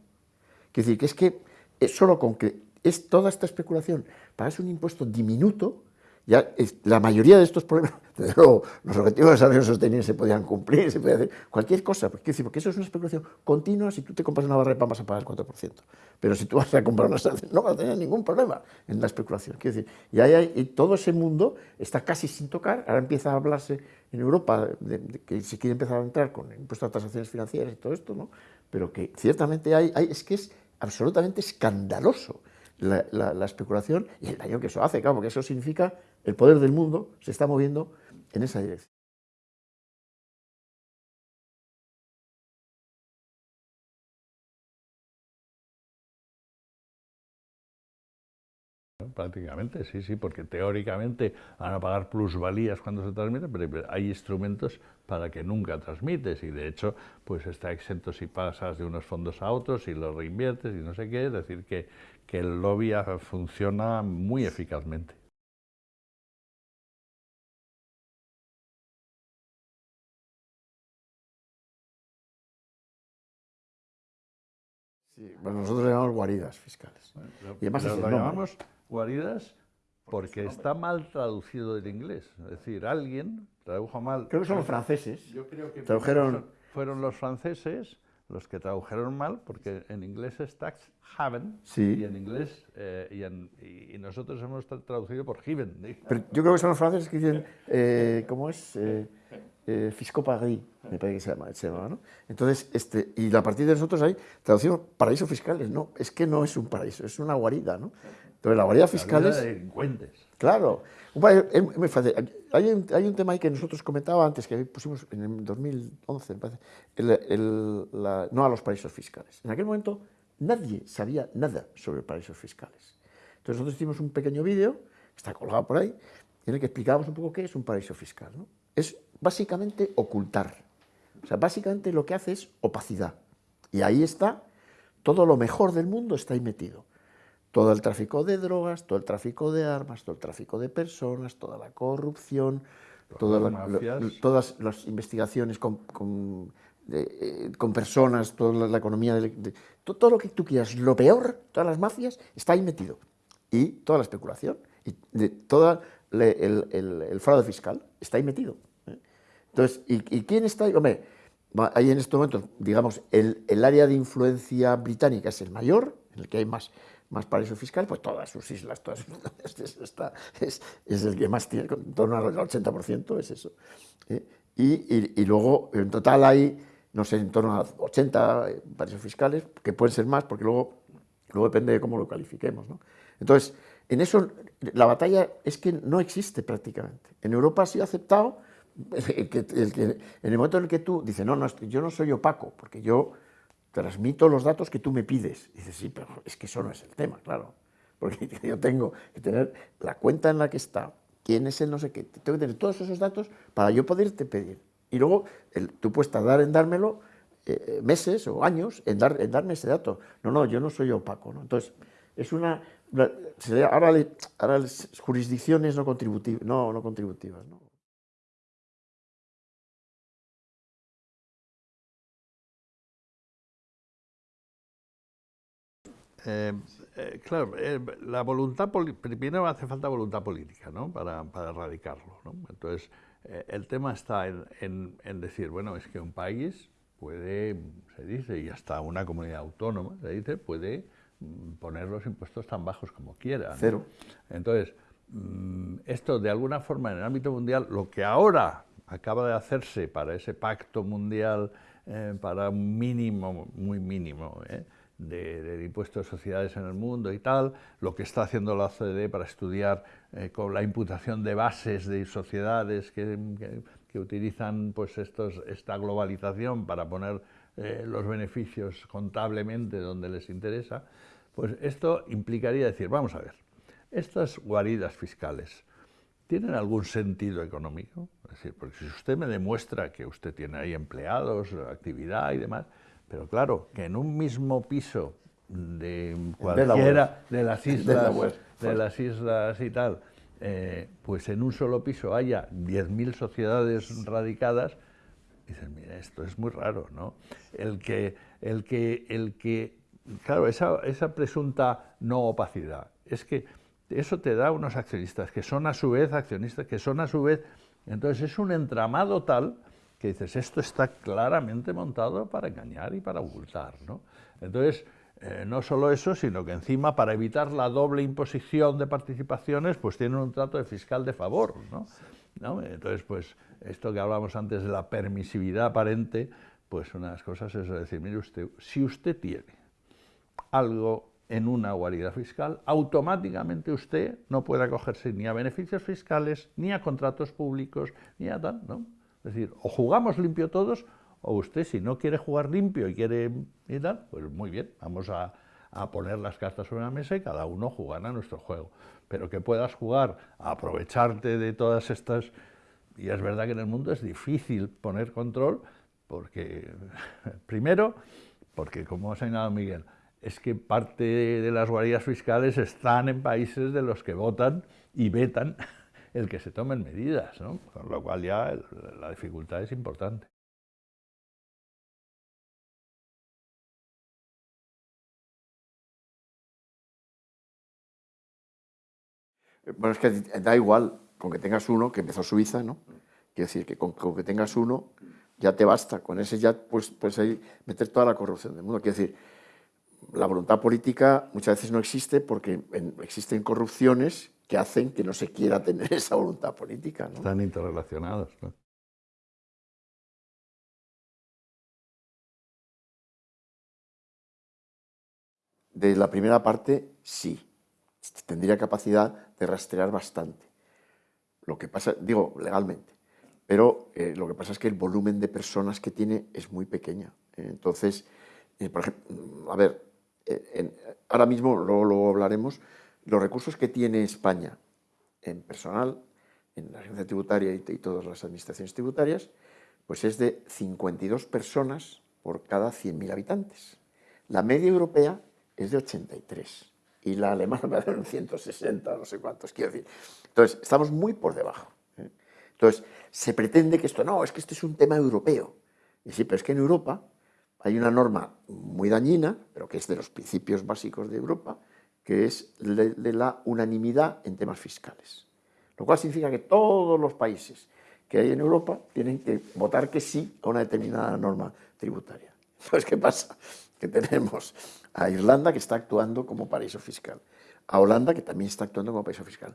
Quiero decir que es que es solo con que es toda esta especulación, pagas un impuesto diminuto, ya la mayoría de estos problemas, desde luego, los objetivos de desarrollo sostenible se podían cumplir, se podía hacer cualquier cosa, porque, porque eso es una especulación continua, si tú te compras una barra de pan vas a pagar el 4%, pero si tú vas a comprar una sartén no vas a tener ningún problema en la especulación, quiero decir, y, hay, y todo ese mundo está casi sin tocar, ahora empieza a hablarse en Europa de, que se quiere empezar a entrar con el impuesto a transacciones financieras y todo esto, ¿no? pero que ciertamente hay, hay es que es absolutamente escandaloso la, especulación y el daño que eso hace, claro, porque eso significa el poder del mundo se está moviendo en esa dirección. Prácticamente, sí, sí, porque teóricamente van a pagar plusvalías cuando se transmite, pero hay instrumentos para que nunca transmites y de hecho pues está exento si pasas de unos fondos a otros y los reinviertes y no sé qué, es decir, que, que el lobby funciona muy eficazmente. Sí, bueno, nosotros le llamamos guaridas fiscales. y además lo llamamos guaridas porque está mal traducido del inglés. Es decir, alguien tradujo mal. Creo que son los franceses. Yo creo que tradujeron... fueron los franceses los que tradujeron mal, porque en inglés es tax haven, y en inglés, eh, y, nosotros hemos traducido por haven. Pero yo creo que son los franceses que dicen, eh, ¿cómo es? Eh, eh, Fisco Paris, me parece que se llama, se llama ¿no? Entonces, este, y a partir de nosotros hay traducción paraísos fiscales, no, es que no es un paraíso, es una guarida, ¿no? Entonces, la guarida fiscal es... delincuentes. Claro, es muy fácil. Hay un, hay un, tema ahí que nosotros comentaba antes, que pusimos en el 2011, me parece, el, no a los paraísos fiscales. En aquel momento nadie sabía nada sobre paraísos fiscales. Entonces nosotros hicimos un pequeño vídeo, que está colgado por ahí, en el que explicábamos un poco qué es un paraíso fiscal. ¿no? Es básicamente ocultar. O sea, básicamente lo que hace es opacidad. Y ahí está, todo lo mejor del mundo está ahí metido todo el tráfico de drogas, todo el tráfico de armas, todo el tráfico de personas, toda la corrupción, todas las investigaciones con, con, eh, personas, toda la, economía, de, todo, lo que tú quieras, lo peor, todas las mafias, está ahí metido. Y toda la especulación, y de, todo el, fraude fiscal está ahí metido. ¿Eh? Entonces, ¿y, quién está ahí? Hombre, ahí en este momento, digamos, el, el área de influencia británica es el mayor, en el que hay más más paraíso fiscal, pues todas sus islas, todas es, es, el que más tiene, en torno al 80% es eso. ¿eh? Y, y, luego, en total hay, no sé, en torno a 80 paraísos fiscales, que pueden ser más, porque luego, luego depende de cómo lo califiquemos. ¿no? Entonces, en eso, la batalla es que no existe prácticamente. En Europa ha sido aceptado el el en el momento en el que tú dices, no, no, yo no soy opaco, porque yo transmito los datos que tú me pides. Dices, sí, pero es que eso no es el tema, claro. Porque yo tengo que tener la cuenta en la que está, quién es el no sé qué, tengo que tener todos esos datos para yo poderte pedir. Y luego tú puedes tardar en dármelo eh, meses o años en, dar, en darme ese dato. No, no, yo no soy opaco. Entonces, es una... Ahora, ahora las jurisdicciones no contributivas, no, no contributivas. ¿no? Eh, eh, claro, eh, la voluntad, primero hace falta voluntad política, ¿no? Para, para erradicarlo, ¿no? Entonces, el tema está en, en, decir, bueno, es que un país puede, se dice, y hasta una comunidad autónoma, se dice, puede mm, poner los impuestos tan bajos como quiera. Cero. Entonces, mm, esto de alguna forma en el ámbito mundial, lo que ahora acaba de hacerse para ese pacto mundial, para un mínimo, muy mínimo, ¿eh? Del impuesto de sociedades en el mundo y tal, lo que está haciendo la OCDE para estudiar eh, con la imputación de bases de sociedades que, que, utilizan pues estos, esta globalización para poner eh, los beneficios contablemente donde les interesa, pues esto implicaría decir, vamos a ver, estas guaridas fiscales, ¿tienen algún sentido económico? Es decir, porque si usted me demuestra que usted tiene ahí empleados, actividad y demás, pero claro, que en un mismo piso de cualquiera de, las islas, de, las islas y tal, eh, pues en un solo piso haya 10.000 sociedades radicadas, dicen, mira, esto es muy raro, ¿no? El que, el que, el que claro, esa, esa presunta no opacidad, es que eso te da unos accionistas que son a su vez accionistas, que son a su vez, entonces es un entramado tal que dices, esto está claramente montado para engañar y para ocultar. ¿no? Entonces, eh, no solo eso, sino que encima para evitar la doble imposición de participaciones, pues tienen un trato de fiscal de favor. ¿no? Entonces, pues esto que hablábamos antes de la permisividad aparente, pues una de las cosas es decir, mire usted, si usted tiene algo en una guarida fiscal, automáticamente usted no puede acogerse ni a beneficios fiscales, ni a contratos públicos, ni a tal, ¿no? Es decir, o jugamos limpio todos, o usted si no quiere jugar limpio y quiere y tal, pues muy bien, vamos a, poner las cartas sobre la mesa y cada uno jugará nuestro juego. Pero que puedas jugar, aprovecharte de todas estas... Y es verdad que en el mundo es difícil poner control, porque, primero, porque como ha señalado Miguel, es que parte de las guaridas fiscales están en países de los que votan y vetan el que se tomen medidas, ¿no? con lo cual ya la dificultad es importante. Bueno, es que da igual con que tengas uno, que empezó Suiza, ¿no? Quiero decir que con, que tengas uno ya te basta, con ese ya pues, puedes ahí meter toda la corrupción del mundo. Quiero decir, la voluntad política muchas veces no existe porque existen corrupciones que hacen que no se quiera tener esa voluntad política. Están interrelacionados. De la primera parte, sí. tendría capacidad de rastrear bastante. Lo que pasa, digo, legalmente, pero eh, lo que pasa es que el volumen de personas que tiene es muy pequeña. Entonces, eh, por ejemplo, a ver, eh, ahora mismo, luego, luego hablaremos, los recursos que tiene España en personal, en la agencia tributaria y, y todas las administraciones tributarias, pues es de 52 personas por cada 100.000 habitantes. La media europea es de 83 y la alemana me da 160, no sé cuántos, quiero decir. Entonces, estamos muy por debajo. ¿eh? Entonces, se pretende que esto, no, es que este es un tema europeo. Y sí, pero es que en Europa hay una norma muy dañina, pero que es de los principios básicos de Europa, que es de la unanimidad en temas fiscales. Lo cual significa que todos los países que hay en Europa tienen que votar que sí a una determinada norma tributaria. Entonces, ¿qué pasa? Que tenemos a Irlanda, que está actuando como paraíso fiscal, a Holanda, que también está actuando como paraíso fiscal,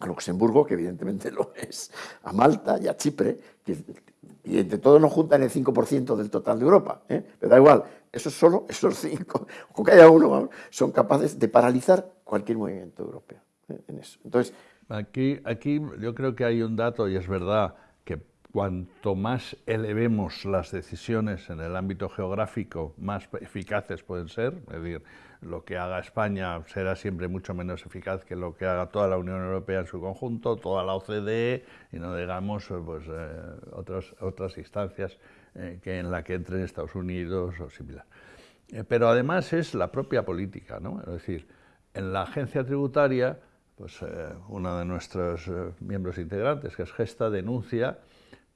a Luxemburgo, que evidentemente lo es, a Malta y a Chipre, y entre todos nos juntan el 5% del total de Europa. ¿eh? Pero da igual, eso solo, esos cinco, con que haya uno, son capaces de paralizar cualquier movimiento europeo ¿eh? en eso. Entonces, Aquí, aquí yo creo que hay un dato, y es verdad, que cuanto más elevemos las decisiones en el ámbito geográfico, más eficaces pueden ser. Es decir, lo que haga España será siempre mucho menos eficaz que lo que haga toda la Unión Europea en su conjunto, toda la OCDE, y no digamos pues, eh, otras, otras instancias eh, que en la que entren Estados Unidos o similar. Eh, pero además es la propia política, ¿no? Es decir, en la agencia tributaria pues eh, uno de nuestros eh, miembros integrantes, que es Gesta, denuncia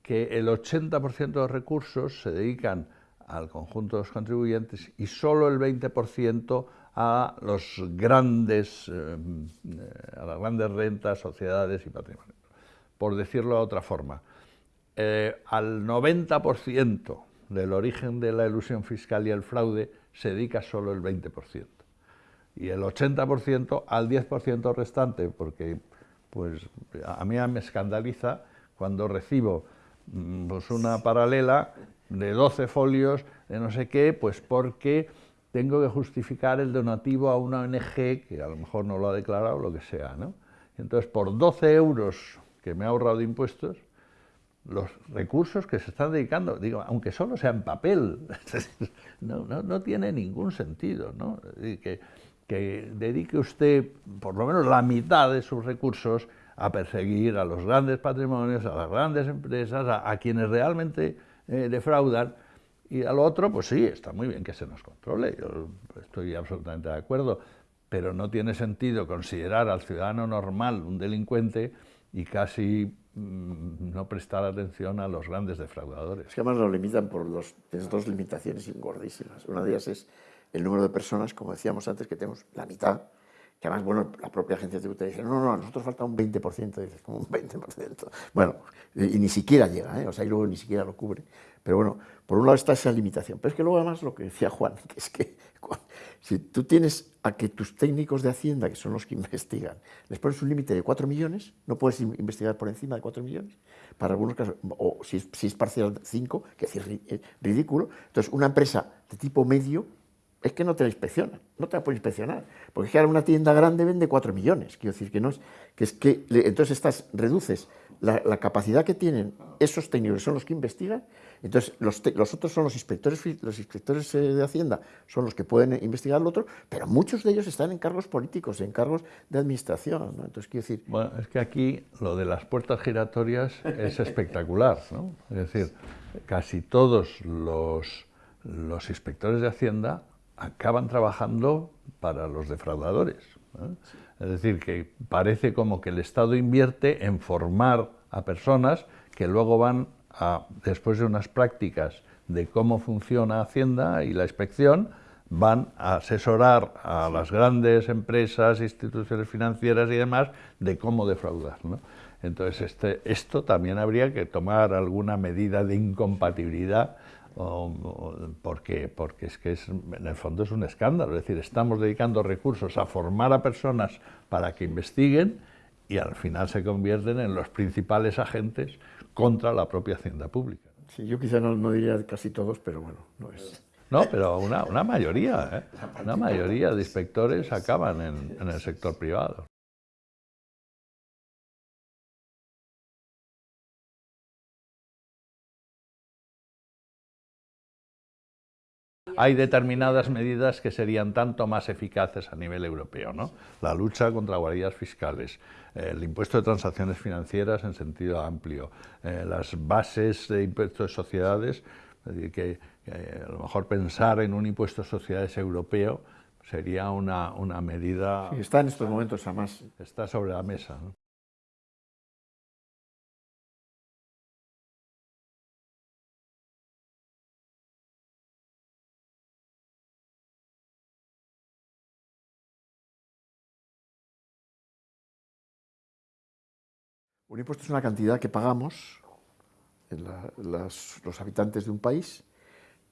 que el 80% de los recursos se dedican al conjunto de los contribuyentes y solo el 20% a los grandes, eh, a las grandes rentas, sociedades y patrimonio. Por decirlo de otra forma, al 90% del origen de la ilusión fiscal y el fraude se dedica solo el 20% y el 80% al 10% restante, porque pues, a mí me escandaliza cuando recibo mm, pues, una paralela de 12 folios de no sé qué, pues porque tengo que justificar el donativo a una ONG que a lo mejor no lo ha declarado, lo que sea. ¿no? Entonces, por 12 euros que me ha ahorrado de impuestos, los recursos que se están dedicando, digo, aunque solo sea en papel, no, no, no tiene ningún sentido. ¿no? Que, que dedique usted por lo menos la mitad de sus recursos a perseguir a los grandes patrimonios, a las grandes empresas, a, quienes realmente eh, defraudan, y a lo otro, pues sí, está muy bien que se nos controle, yo estoy absolutamente de acuerdo, pero no tiene sentido considerar al ciudadano normal un delincuente y casi mm, no prestar atención a los grandes defraudadores. Es que además lo limitan por dos, dos limitaciones gordísimas. Una de ellas es el número de personas, como decíamos antes, que tenemos la mitad, que además, bueno, la propia agencia tributaria dice, no, no, a nosotros falta un 20%, dices, como un 20%. Bueno, y ni siquiera llega, ¿eh? o sea, y luego ni siquiera lo cubre. Pero bueno, por un lado está esa limitación, pero es que luego además lo que decía Juan, que es que si tú tienes a que tus técnicos de Hacienda, que son los que investigan, les pones un límite de 4 millones, no puedes investigar por encima de 4 millones, para algunos casos, o si es, si es parcial 5, que es ridículo, entonces una empresa de tipo medio es que no te la inspeccionan, no te la pueden inspeccionar, porque es que ahora una tienda grande vende 4 millones, quiero decir que no es, que es que entonces estás, reduces la, capacidad que tienen esos técnicos, son los que investigan, entonces los, otros son los inspectores, los inspectores eh, de Hacienda, son los que pueden investigar lo otro, pero muchos de ellos están en cargos políticos, en cargos de administración, entonces quiero decir... Bueno, es que aquí lo de las puertas giratorias es espectacular, ¿no? Es decir, casi todos los, los inspectores de Hacienda acaban trabajando para los defraudadores. Es decir, que parece como que el Estado invierte en formar a personas que luego van a, después de unas prácticas de cómo funciona Hacienda y la inspección, van a asesorar a las grandes empresas, instituciones financieras y demás de cómo defraudar. Entonces, este, esto también habría que tomar alguna medida de incompatibilidad porque, porque es que es, en el fondo es un escándalo, es decir, estamos dedicando recursos a formar a personas para que investiguen y al final se convierten en los principales agentes contra la propia hacienda pública. Sí, yo quizá no, no diría casi todos, pero bueno, no es. No, pero una, una mayoría, ¿eh? una mayoría de inspectores acaban en, en el sector privado. Hay determinadas medidas que serían tanto más eficaces a nivel europeo, ¿no? La lucha contra guaridas fiscales, el impuesto de transacciones financieras en sentido amplio, eh, las bases de impuestos de sociedades, es decir, que, a lo mejor pensar en un impuesto de sociedades europeo sería una, una medida... Sí, está en estos momentos además. Está sobre la mesa. ¿no? Un impuesto es una cantidad que pagamos los habitantes de un país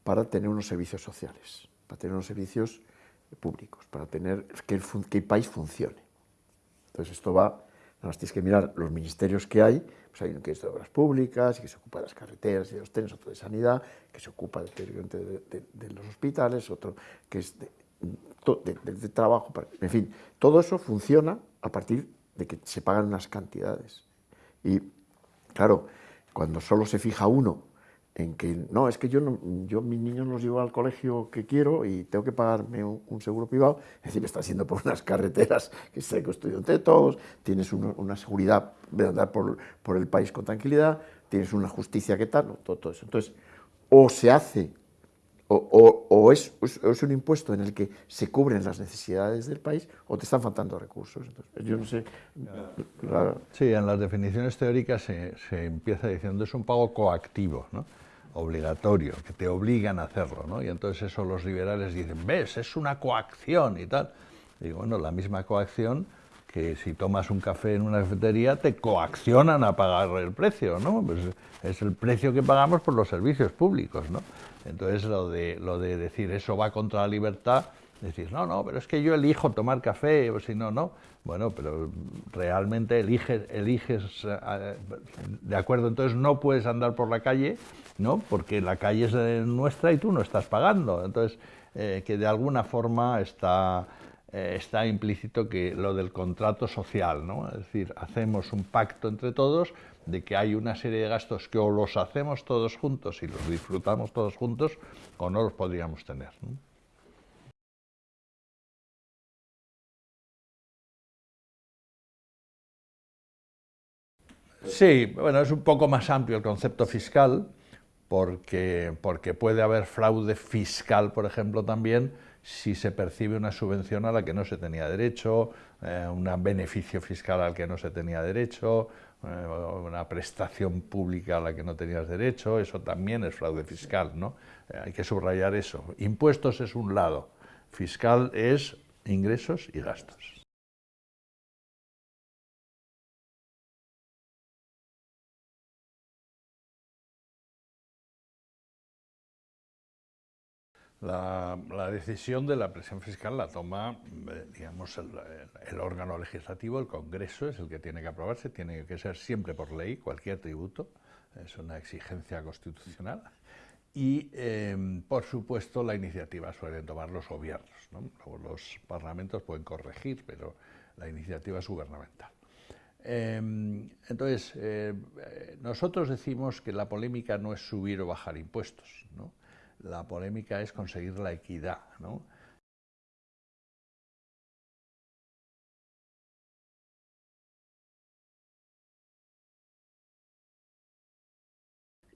para tener unos servicios sociales, para tener unos servicios públicos, para tener que el, país funcione. Entonces esto va, nada más tienes que mirar los ministerios que hay, pues hay uno que es de obras públicas, que se ocupa de las carreteras y de los trenes, otro de sanidad, que se ocupa de, de los hospitales, otro que es de, trabajo, en fin, todo eso funciona a partir de que se pagan unas cantidades. Y claro, cuando solo se fija uno en que no, es que yo, no, yo mis niños los llevo al colegio que quiero y tengo que pagarme un, seguro privado, es decir, me está haciendo por unas carreteras que se construido entre todos, tienes una seguridad de andar por, por, el país con tranquilidad, tienes una justicia que tal, todo, todo eso. Entonces, o se hace o, es, un impuesto en el que se cubren las necesidades del país o te están faltando recursos. Yo no sé. Sí, en las definiciones teóricas se, empieza diciendo es un pago coactivo, obligatorio, que te obligan a hacerlo. ¿no? Y entonces eso los liberales dicen, ves, es una coacción y tal. digo, bueno, la misma coacción que si tomas un café en una cafetería te coaccionan a pagar el precio, ¿no? Pues es el precio que pagamos por los servicios públicos, ¿no? Entonces lo de, lo de decir eso va contra la libertad, decir, no, no, pero es que yo elijo tomar café, o si no, no. Bueno, pero realmente eliges, eliges, eh, de acuerdo, entonces no puedes andar por la calle, ¿no? Porque la calle es nuestra y tú no estás pagando. Entonces, eh, que de alguna forma está, eh, está implícito que lo del contrato social, ¿no? Es decir, hacemos un pacto entre todos de que hay una serie de gastos que o los hacemos todos juntos y los disfrutamos todos juntos o no los podríamos tener. Sí, bueno, es un poco más amplio el concepto fiscal, porque, porque puede haber fraude fiscal, por ejemplo, también, si se percibe una subvención a la que no se tenía derecho, eh, un beneficio fiscal al que no se tenía derecho, eh, una prestación pública a la que no tenías derecho, eso también es fraude fiscal, ¿no? Eh, hay que subrayar eso. Impuestos es un lado, fiscal es ingresos y gastos. La, decisión de la presión fiscal la toma, eh, digamos, el, órgano legislativo, el Congreso, es el que tiene que aprobarse, tiene que ser siempre por ley, cualquier tributo, es una exigencia constitucional. Y, em, por supuesto, la iniciativa suelen tomar los gobiernos. los parlamentos pueden corregir, pero la iniciativa es gubernamental. Em, entonces, eh, nosotros decimos que la polémica no es subir o bajar impuestos, ¿no? La polémica es conseguir la equidad. ¿no?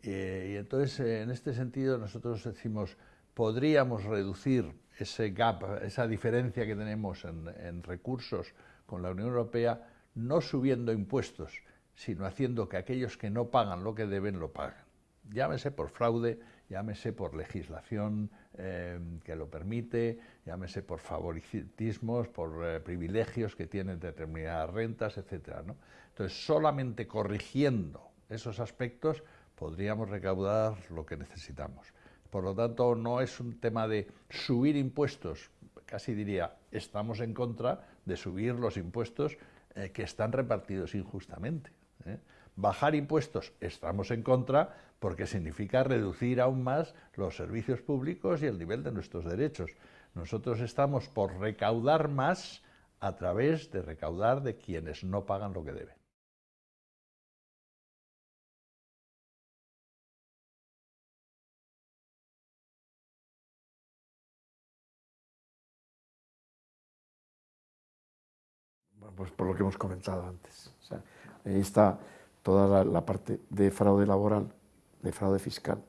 Eh, y entonces, en este sentido, nosotros decimos, podríamos reducir ese gap, esa diferencia que tenemos en, en recursos con la Unión Europea, no subiendo impuestos, sino haciendo que aquellos que no pagan lo que deben, lo paguen. Llámese por fraude, llámese por legislación eh, que lo permite, llámese por favoritismos, por eh, privilegios que tienen determinadas rentas, etc. Entonces, solamente corrigiendo esos aspectos podríamos recaudar lo que necesitamos. Por lo tanto, no es un tema de subir impuestos, casi diría, estamos en contra de subir los impuestos eh, que están repartidos injustamente. Bajar impuestos estamos en contra porque significa reducir aún más los servicios públicos y el nivel de nuestros derechos. Nosotros estamos por recaudar más a través de recaudar de quienes no pagan lo que deben. pues por lo que hemos comentado antes. ahí está toda la, parte de fraude laboral, de fraude fiscal,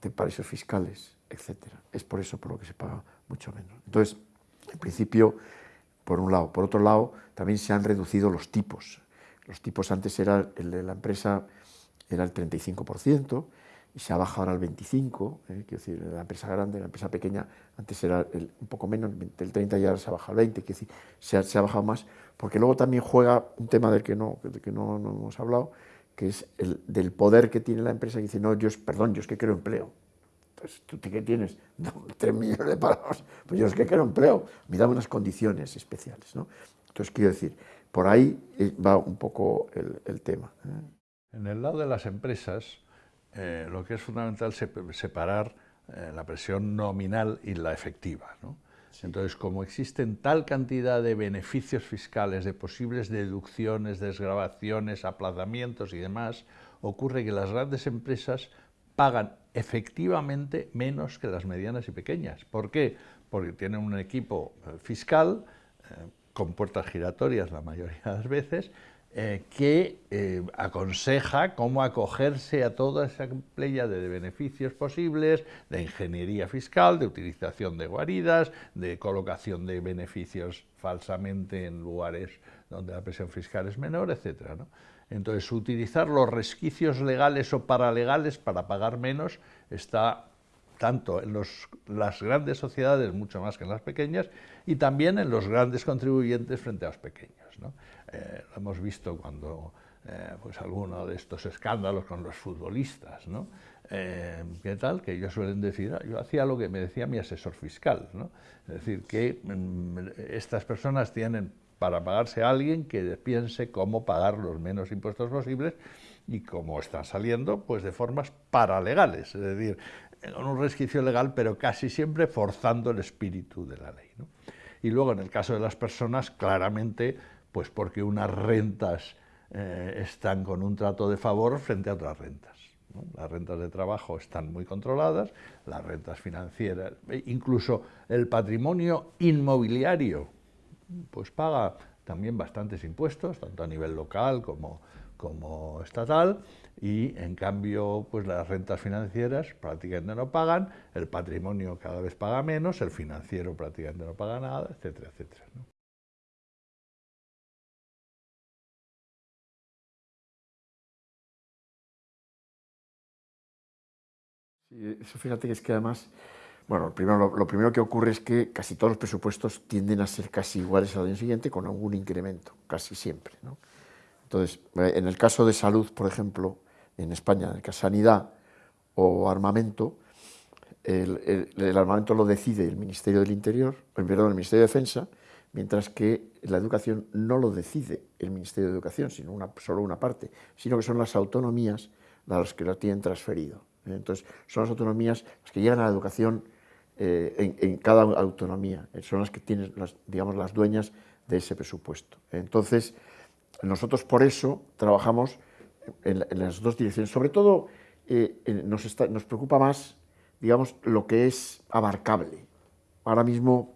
de paraísos fiscales, etcétera. Es por eso por lo que se paga mucho menos. Entonces, en principio, por un lado. Por otro lado, también se han reducido los tipos. Los tipos antes era el de la empresa era el 35%, y se ha bajado ahora al 25, eh, quiero decir, la empresa grande, la empresa pequeña, antes era un poco menos, el 30 y ahora se ha bajado al 20, quiero decir, se ha, se ha, bajado más, porque luego también juega un tema del que no, del que no, hemos hablado, que es el del poder que tiene la empresa, que dice, no, yo es, perdón, yo es que quiero empleo. Entonces, ¿tú qué tienes? No, 3 millones de parados, pues yo es que quiero empleo, me da unas condiciones especiales, ¿no? Entonces, quiero decir, por ahí eh, va un poco el, el tema. ¿eh? En el lado de las empresas, eh, lo que es fundamental es separar eh, la presión nominal y la efectiva. Entonces, como existen tal cantidad de beneficios fiscales, de posibles deducciones, desgrabaciones, aplazamientos y demás, ocurre que las grandes empresas pagan efectivamente menos que las medianas y pequeñas. ¿Por qué? Porque tienen un equipo eh, fiscal con puertas giratorias la mayoría de las veces, eh, que eh, aconseja cómo acogerse a toda esa playa de beneficios posibles, de ingeniería fiscal, de utilización de guaridas, de colocación de beneficios falsamente en lugares donde la presión fiscal es menor, etc. Entonces, utilizar los resquicios legales o paralegales para pagar menos está tanto en las grandes sociedades, mucho más que en las pequeñas, y también en los grandes contribuyentes frente a los pequeños. Eh, lo hemos visto cuando eh, pues alguno de estos escándalos con los futbolistas, ¿no? Eh, ¿Qué tal? Que ellos suelen decir, ah, yo hacía lo que me decía mi asesor fiscal, ¿no? Es decir, que mm, estas personas tienen para pagarse a alguien que piense cómo pagar los menos impuestos posibles y cómo están saliendo, pues de formas paralegales, es decir, con un resquicio legal, pero casi siempre forzando el espíritu de la ley. Y luego, en el caso de las personas, claramente, pues porque unas rentas eh, están con un trato de favor frente a otras rentas. Las rentas de trabajo están muy controladas, las rentas financieras, e incluso el patrimonio inmobiliario, pues paga también bastantes impuestos, tanto a nivel local como, como estatal, y en cambio pues las rentas financieras prácticamente no pagan, el patrimonio cada vez paga menos, el financiero prácticamente no paga nada, etcétera, etcétera. Eso fíjate que es que además, bueno, primero, lo, primero que ocurre es que casi todos los presupuestos tienden a ser casi iguales al año siguiente con algún incremento, casi siempre. ¿no? Entonces, eh, en el caso de salud, por ejemplo, en España, en el sanidad o armamento, el, armamento lo decide el Ministerio del Interior, perdón, el Ministerio de Defensa, mientras que la educación no lo decide el Ministerio de Educación, sino una, solo una parte, sino que son las autonomías las que lo tienen transferido. ¿Eh? Entonces, son las autonomías las que llegan a la educación eh, en, cada autonomía, eh, son las que tienen, las, digamos, las dueñas de ese presupuesto. Entonces, nosotros por eso trabajamos en, las dos direcciones. Sobre todo, nos, nos preocupa más, digamos, lo que es abarcable. Ahora mismo,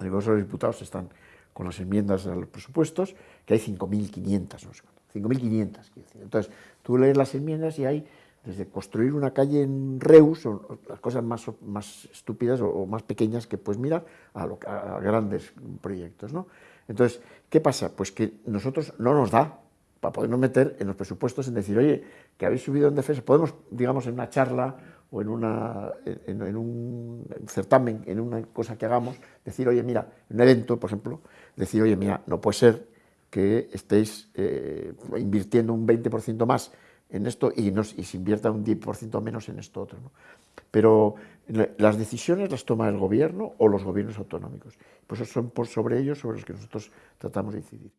el Congreso de los Diputados están con las enmiendas a los presupuestos, que hay 5.500, no sé 5.500, Entonces, tú lees las enmiendas y hay desde construir una calle en Reus, o, las cosas más, más estúpidas o, más pequeñas que puedes mirar, a, grandes proyectos. ¿no? Entonces, ¿qué pasa? Pues que nosotros no nos da para podernos meter en los presupuestos en decir, oye, que habéis subido en defensa, podemos, digamos, en una charla o en, una, en, un certamen, en una cosa que hagamos, decir, oye, mira, en un evento, por ejemplo, decir, oye, mira, no puede ser que estéis eh, invirtiendo un 20% más en esto y, nos, y se invierta un 10% menos en esto otro. ¿no? Pero las decisiones las toma el gobierno o los gobiernos autonómicos. Pues eso son por sobre ellos sobre los que nosotros tratamos de incidir.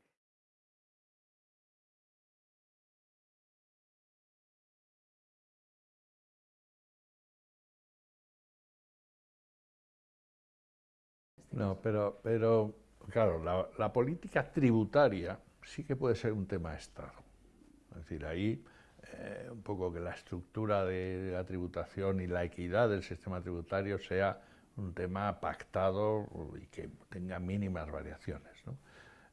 No, pero, pero claro, la, la política tributaria sí que puede ser un tema de Estado. Es decir, ahí eh, un poco que la estructura de la tributación y la equidad del sistema tributario sea un tema pactado y que tenga mínimas variaciones.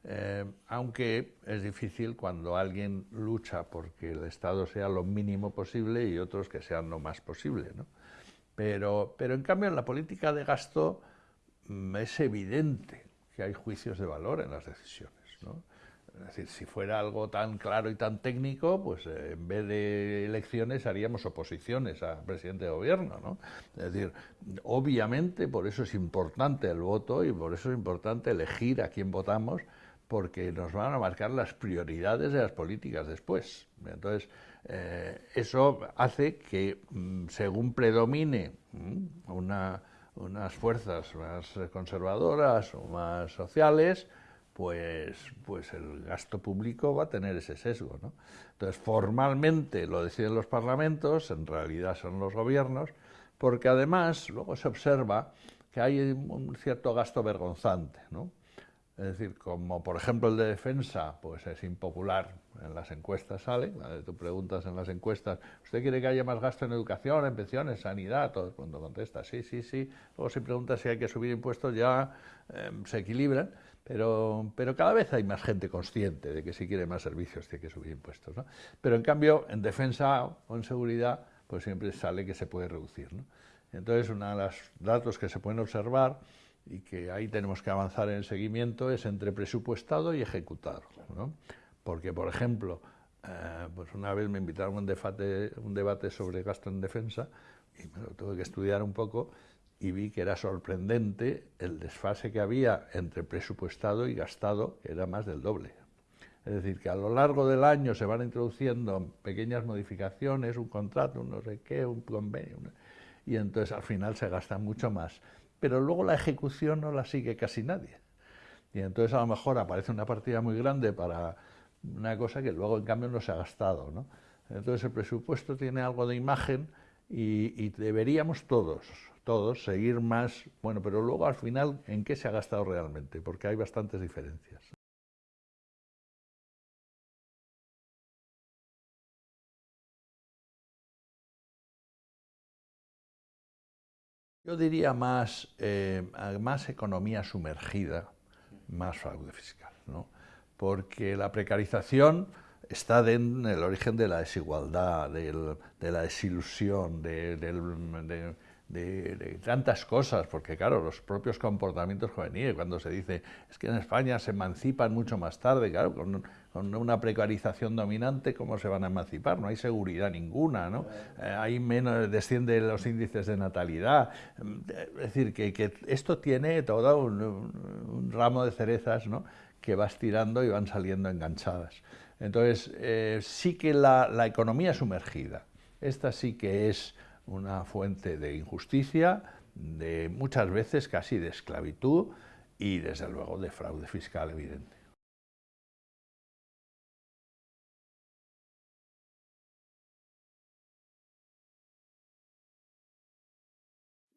Eh, aunque es difícil cuando alguien lucha porque el Estado sea lo mínimo posible y otros que sean lo más posible. Pero, pero en cambio en la política de gasto mm, es evidente que hay juicios de valor en las decisiones. Es decir, si fuera algo tan claro y tan técnico, pues eh, en vez de elecciones haríamos oposiciones a presidente de gobierno, ¿no? Es decir, obviamente por eso es importante el voto y por eso es importante elegir a quién votamos, porque nos van a marcar las prioridades de las políticas después. Entonces, eh, eso hace que mm, según predomine mm, unas fuerzas más conservadoras o más sociales, pues, pues el gasto público va a tener ese sesgo. ¿no? Entonces, formalmente lo deciden los parlamentos, en realidad son los gobiernos, porque además luego se observa que hay un cierto gasto vergonzante. ¿no? Es decir, como por ejemplo el de defensa, pues es impopular, en las encuestas sale, tú preguntas en las encuestas, ¿usted quiere que haya más gasto en educación, en pensiones, sanidad? Todo el mundo contesta, sí, sí, sí. Luego si preguntas si hay que subir impuestos ya em, se equilibran, pero, pero cada vez hay más gente consciente de que si quiere más servicios tiene que subir impuestos. ¿no? Pero en cambio, en defensa o en seguridad, pues siempre sale que se puede reducir. ¿no? Entonces, uno de los datos que se pueden observar y que ahí tenemos que avanzar en el seguimiento es entre presupuestado y ejecutado. ¿no? Porque, por ejemplo, eh, pues una vez me invitaron a un debate, un debate sobre gasto en defensa y me lo tuve que estudiar un poco y vi que era sorprendente el desfase que había entre presupuestado y gastado, que era más del doble. Es decir, que a lo largo del año se van introduciendo pequeñas modificaciones, un contrato, un no sé qué, un convenio, y entonces al final se gasta mucho más pero luego la ejecución no la sigue casi nadie. Y entonces a lo mejor aparece una partida muy grande para una cosa que luego en cambio no se ha gastado. ¿no? Entonces el presupuesto tiene algo de imagen y, deberíamos todos, todos seguir más, bueno, pero luego al final en qué se ha gastado realmente, porque hay bastantes diferencias. Yo diría más, eh, más economía sumergida, más fraude fiscal, ¿no? porque la precarización está en el origen de la desigualdad, de la desilusión, de, tantas cosas, porque claro, los propios comportamientos juveniles, cuando se dice es que en España se emancipan mucho más tarde, claro, con, una precarización dominante, ¿cómo se van a emancipar? No hay seguridad ninguna, ¿no? Eh, hay menos, descienden los índices de natalidad, es decir, que, esto tiene todo un, ramo de cerezas, ¿no?, que va estirando y van saliendo enganchadas. Entonces, eh, sí que la, la economía sumergida, esta sí que es una fuente de injusticia, de muchas veces casi de esclavitud y desde luego de fraude fiscal evidente.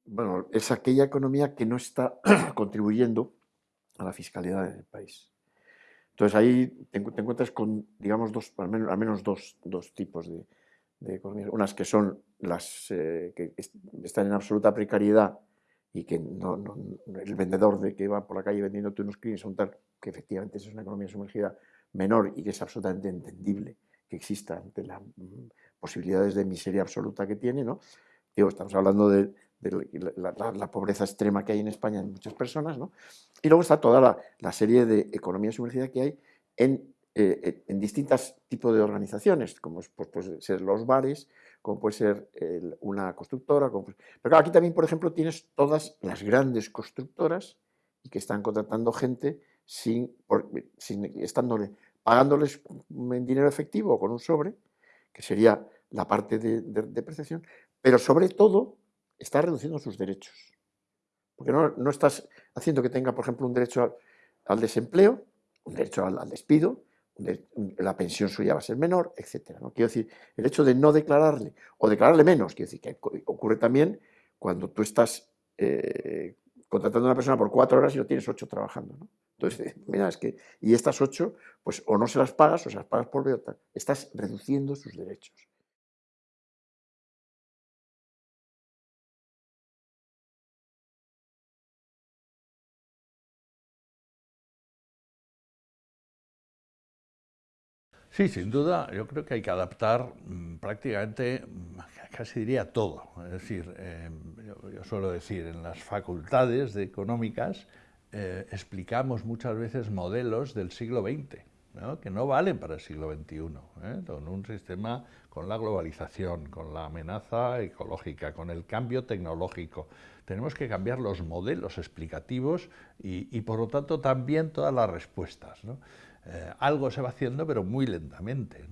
Bueno, es aquella economía que no está contribuyendo a la fiscalidad del país. Entonces ahí te, encuentras con, digamos, dos, al menos, dos, dos tipos de, de economías. Unas que son las eh, que están en absoluta precariedad y que no, el vendedor de que va por la calle vendiendo unos clientes son tal que efectivamente es una economía sumergida menor y que es absolutamente entendible que exista ante las mm, posibilidades de miseria absoluta que tiene, ¿no? Digo, estamos hablando de, la, pobreza extrema que hay en España en muchas personas, ¿no? Y luego está toda la, serie de economía sumergida que hay en eh, en distintos tipos de organizaciones, como pues, pueden ser los bares, como puede ser una constructora. Pero aquí también, por ejemplo, tienes todas las grandes constructoras que están contratando gente sin, estándole, pagándoles en dinero efectivo o con un sobre, que sería la parte de, de, pero sobre todo está reduciendo sus derechos. Porque no, no, estás haciendo que tenga, por ejemplo, un derecho al, desempleo, un derecho al despido, la pensión suya va a ser menor, etc. ¿no? Quiero decir, el hecho de no declararle o declararle menos, quiero decir que ocurre también cuando tú estás eh, contratando a una persona por cuatro horas y lo tienes ocho trabajando. ¿no? Entonces, mira, es que, y estas ocho, pues o no se las pagas o se las pagas por otra. Estás reduciendo sus derechos. Sí, sin duda, yo creo que hay que adaptar mm, prácticamente, mm, casi diría todo. Es decir, eh, yo, suelo decir, en las facultades de económicas eh, explicamos muchas veces modelos del siglo XX, que no valen para el siglo XXI, ¿eh? con un sistema, con la globalización, con la amenaza ecológica, con el cambio tecnológico. Tenemos que cambiar los modelos explicativos y, por lo tanto también todas las respuestas. ¿no? Eh, algo se va haciendo, pero muy lentamente.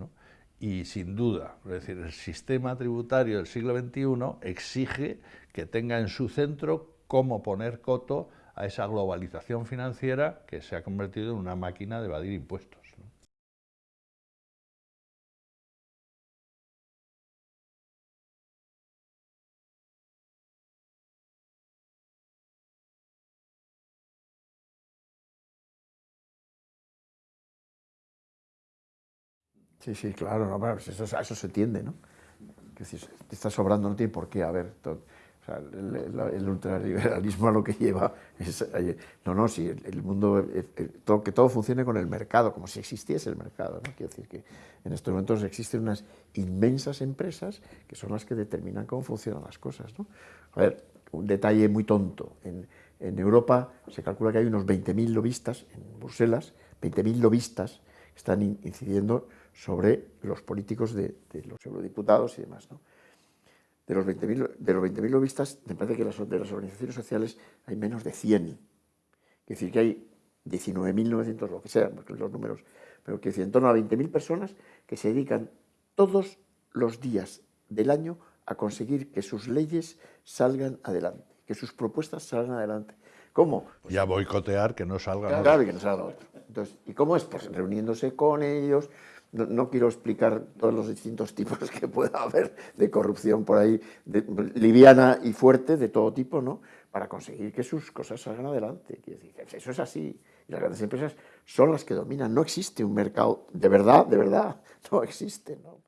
Y sin duda, es decir, el sistema tributario del siglo XXI exige que tenga en su centro cómo poner coto a esa globalización financiera que se ha convertido en una máquina de evadir impuestos. Sí, sí, claro, no, pues eso, eso, se tiende, ¿no? Que si está sobrando no tiene por qué haber. o sea, el, ultraliberalismo a lo que lleva es... No, no, si el, mundo... Eh, eh, todo, que todo funcione con el mercado, como si existiese el mercado, ¿no? Quiero decir que en estos momentos existen unas inmensas empresas que son las que determinan cómo funcionan las cosas, ¿no? A ver, un detalle muy tonto. En, en Europa se calcula que hay unos 20.000 lobistas, en Bruselas, 20.000 lobistas que están incidiendo sobre los políticos de, los eurodiputados y demás. ¿no? De los 20.000 lobistas, me parece que las, de las organizaciones sociales hay menos de 100. Es decir, que hay 19.900, lo que sea, porque los números, pero que en torno a 20.000 personas que se dedican todos los días del año a conseguir que sus leyes salgan adelante, que sus propuestas salgan adelante. ¿Cómo? Pues, ya boicotear que no salga Claro, que no salga otro. Entonces, ¿y cómo es? Pues reuniéndose con ellos, no, quiero explicar todos los distintos tipos que pueda haber de corrupción por ahí, liviana y fuerte, de todo tipo, ¿no? Para conseguir que sus cosas salgan adelante. decir, eso es así. Y las grandes empresas son las que dominan. No existe un mercado de verdad, de verdad, no existe, ¿no?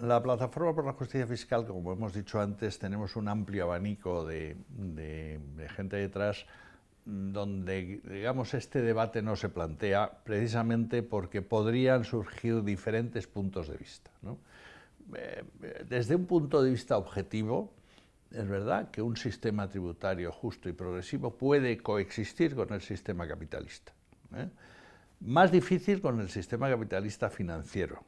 La Plataforma por la Justicia Fiscal, como hemos dicho antes, tenemos un amplio abanico de, gente detrás donde, digamos, este debate no se plantea precisamente porque podrían surgir diferentes puntos de vista. Eh, desde un punto de vista objetivo, es verdad que un sistema tributario justo y progresivo puede coexistir con el sistema capitalista. ¿eh? Más difícil con el sistema capitalista financiero,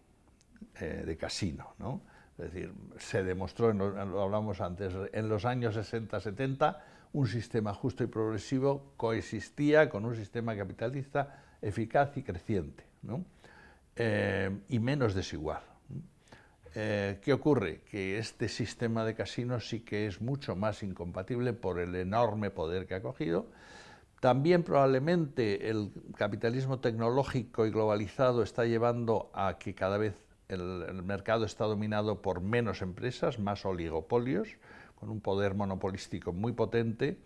eh, de casino. ¿no? Es decir, se demostró, lo hablamos antes, en los años 60-70 un sistema justo y progresivo coexistía con un sistema capitalista eficaz y creciente ¿no? Eh, y menos desigual. Eh, ¿Qué ocurre? Que este sistema de casinos sí que es mucho más incompatible por el enorme poder que ha cogido. También probablemente el capitalismo tecnológico y globalizado está llevando a que cada vez el, mercado está dominado por menos empresas, más oligopolios, con un poder monopolístico muy potente,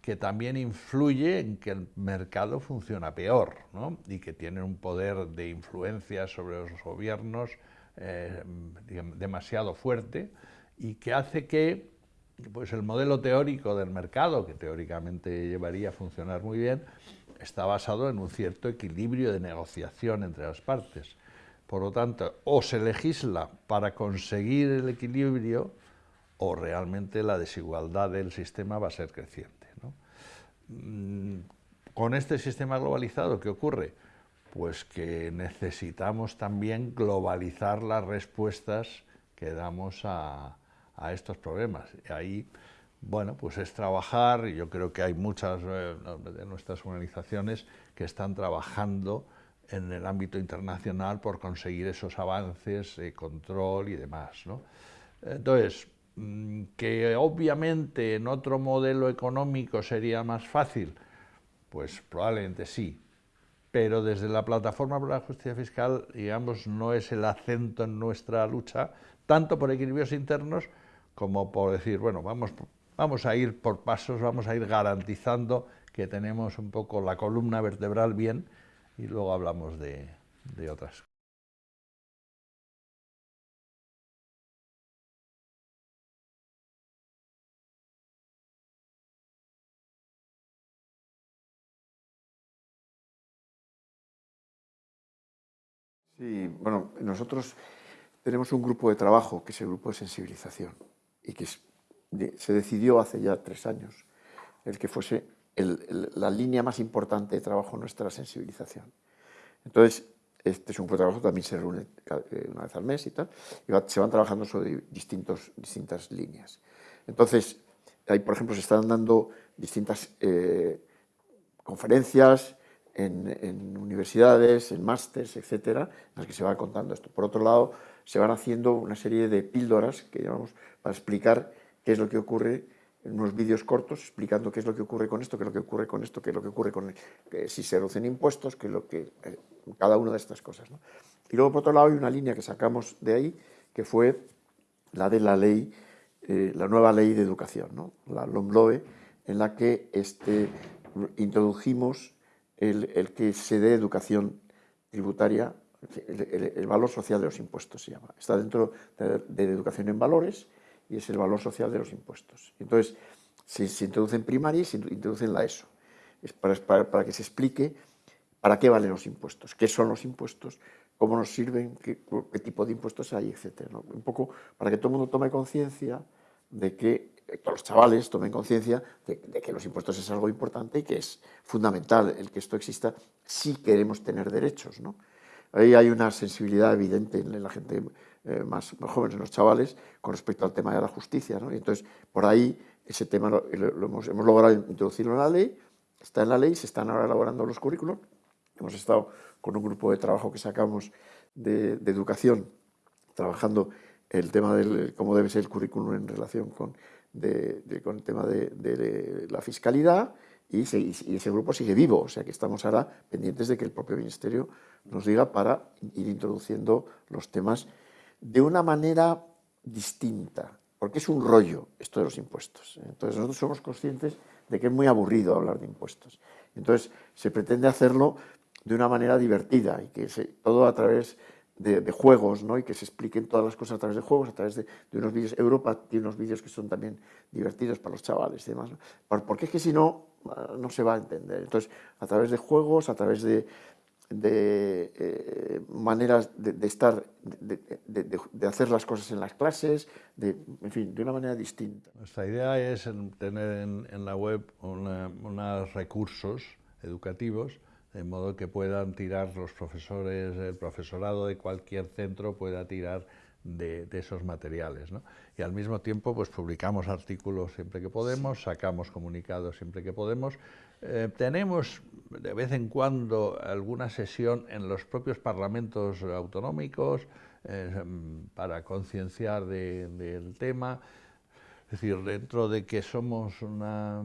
que también influye en que el mercado funciona peor ¿no? y que tiene un poder de influencia sobre los gobiernos eh, demasiado fuerte y que hace que pues, el modelo teórico del mercado, que teóricamente llevaría a funcionar muy bien, está basado en un cierto equilibrio de negociación entre las partes. Por lo tanto, o se legisla para conseguir el equilibrio o realmente la desigualdad del sistema va a ser creciente. Mm, con este sistema globalizado, ¿qué ocurre? Pues que necesitamos también globalizar las respuestas que damos a, estos problemas. Y ahí, bueno, pues es trabajar, y yo creo que hay muchas eh, de nuestras organizaciones que están trabajando en el ámbito internacional por conseguir esos avances de control y demás. ¿no? Entonces, mm, que obviamente en otro modelo económico sería más fácil, pues probablemente sí, pero desde la plataforma por la justicia fiscal, digamos, no es el acento en nuestra lucha, tanto por equilibrios internos como por decir, bueno, vamos, vamos a ir por pasos, vamos a ir garantizando que tenemos un poco la columna vertebral bien y luego hablamos de, de otras Sí, bueno, nosotros tenemos un grupo de trabajo, que es el grupo de sensibilización, y que se decidió hace ya tres años el que fuese la línea más importante de trabajo nuestra sensibilización. Entonces, este es un trabajo también se reúne eh, una vez al mes y tal, y se van trabajando sobre distintos, distintas líneas. Entonces, ahí, por ejemplo, se están dando distintas eh, conferencias, en, universidades, en másters, etcétera, en las que se va contando esto. Por otro lado, se van haciendo una serie de píldoras que llamamos para explicar qué es lo que ocurre en unos vídeos cortos explicando qué es lo que ocurre con esto, qué es lo que ocurre con esto, qué es lo que ocurre con si se reducen impuestos, qué es lo que eh, cada una de estas cosas. Y luego por otro lado hay una línea que sacamos de ahí que fue la de la ley, eh, la nueva ley de educación, ¿no? la LOMLOE, en la que este, introdujimos el, que se dé educación tributaria, el, valor social de los impuestos se llama. Está dentro de, educación en valores y es el valor social de los impuestos. Entonces, se, introduce en primaria y se introduce en la ESO. Es para, que se explique para qué valen los impuestos, qué son los impuestos, cómo nos sirven, qué, tipo de impuestos hay, etc. Un poco para que todo el mundo tome conciencia de que que los chavales tomen conciencia de, que los impuestos es algo importante y que es fundamental el que esto exista si queremos tener derechos. ¿no? Ahí hay una sensibilidad evidente en la gente eh, más, joven, en los chavales, con respecto al tema de la justicia. ¿no? Y entonces, por ahí, ese tema lo, hemos, logrado introducirlo en la ley, está en la ley, se están ahora elaborando los currículos. Hemos estado con un grupo de trabajo que sacamos de, de educación, trabajando el tema de cómo debe ser el currículum en relación con con el tema de, la fiscalidad y, ese grupo sigue vivo, o sea que estamos ahora pendientes de que el propio Ministerio nos diga para ir introduciendo los temas de una manera distinta, porque es un rollo esto de los impuestos. Entonces nosotros somos conscientes de que es muy aburrido hablar de impuestos. Entonces se pretende hacerlo de una manera divertida y que todo a través de, juegos, ¿no? y que se expliquen todas las cosas a través de juegos, a través de, unos vídeos. Europa tiene unos vídeos que son también divertidos para los chavales y demás, porque es que si no, no se va a entender. Entonces, a través de juegos, a través de, de eh, maneras de, estar, de, hacer las cosas en las clases, de, en fin, de una manera distinta. Nuestra idea es tener en, la web unos recursos educativos de modo que puedan tirar los profesores, el profesorado de cualquier centro pueda tirar de, esos materiales. Y al mismo tiempo pues publicamos artículos siempre que podemos, sacamos comunicados siempre que podemos. Eh, tenemos de vez en cuando alguna sesión en los propios parlamentos autonómicos eh, para concienciar del tema. Es decir, dentro de que somos una,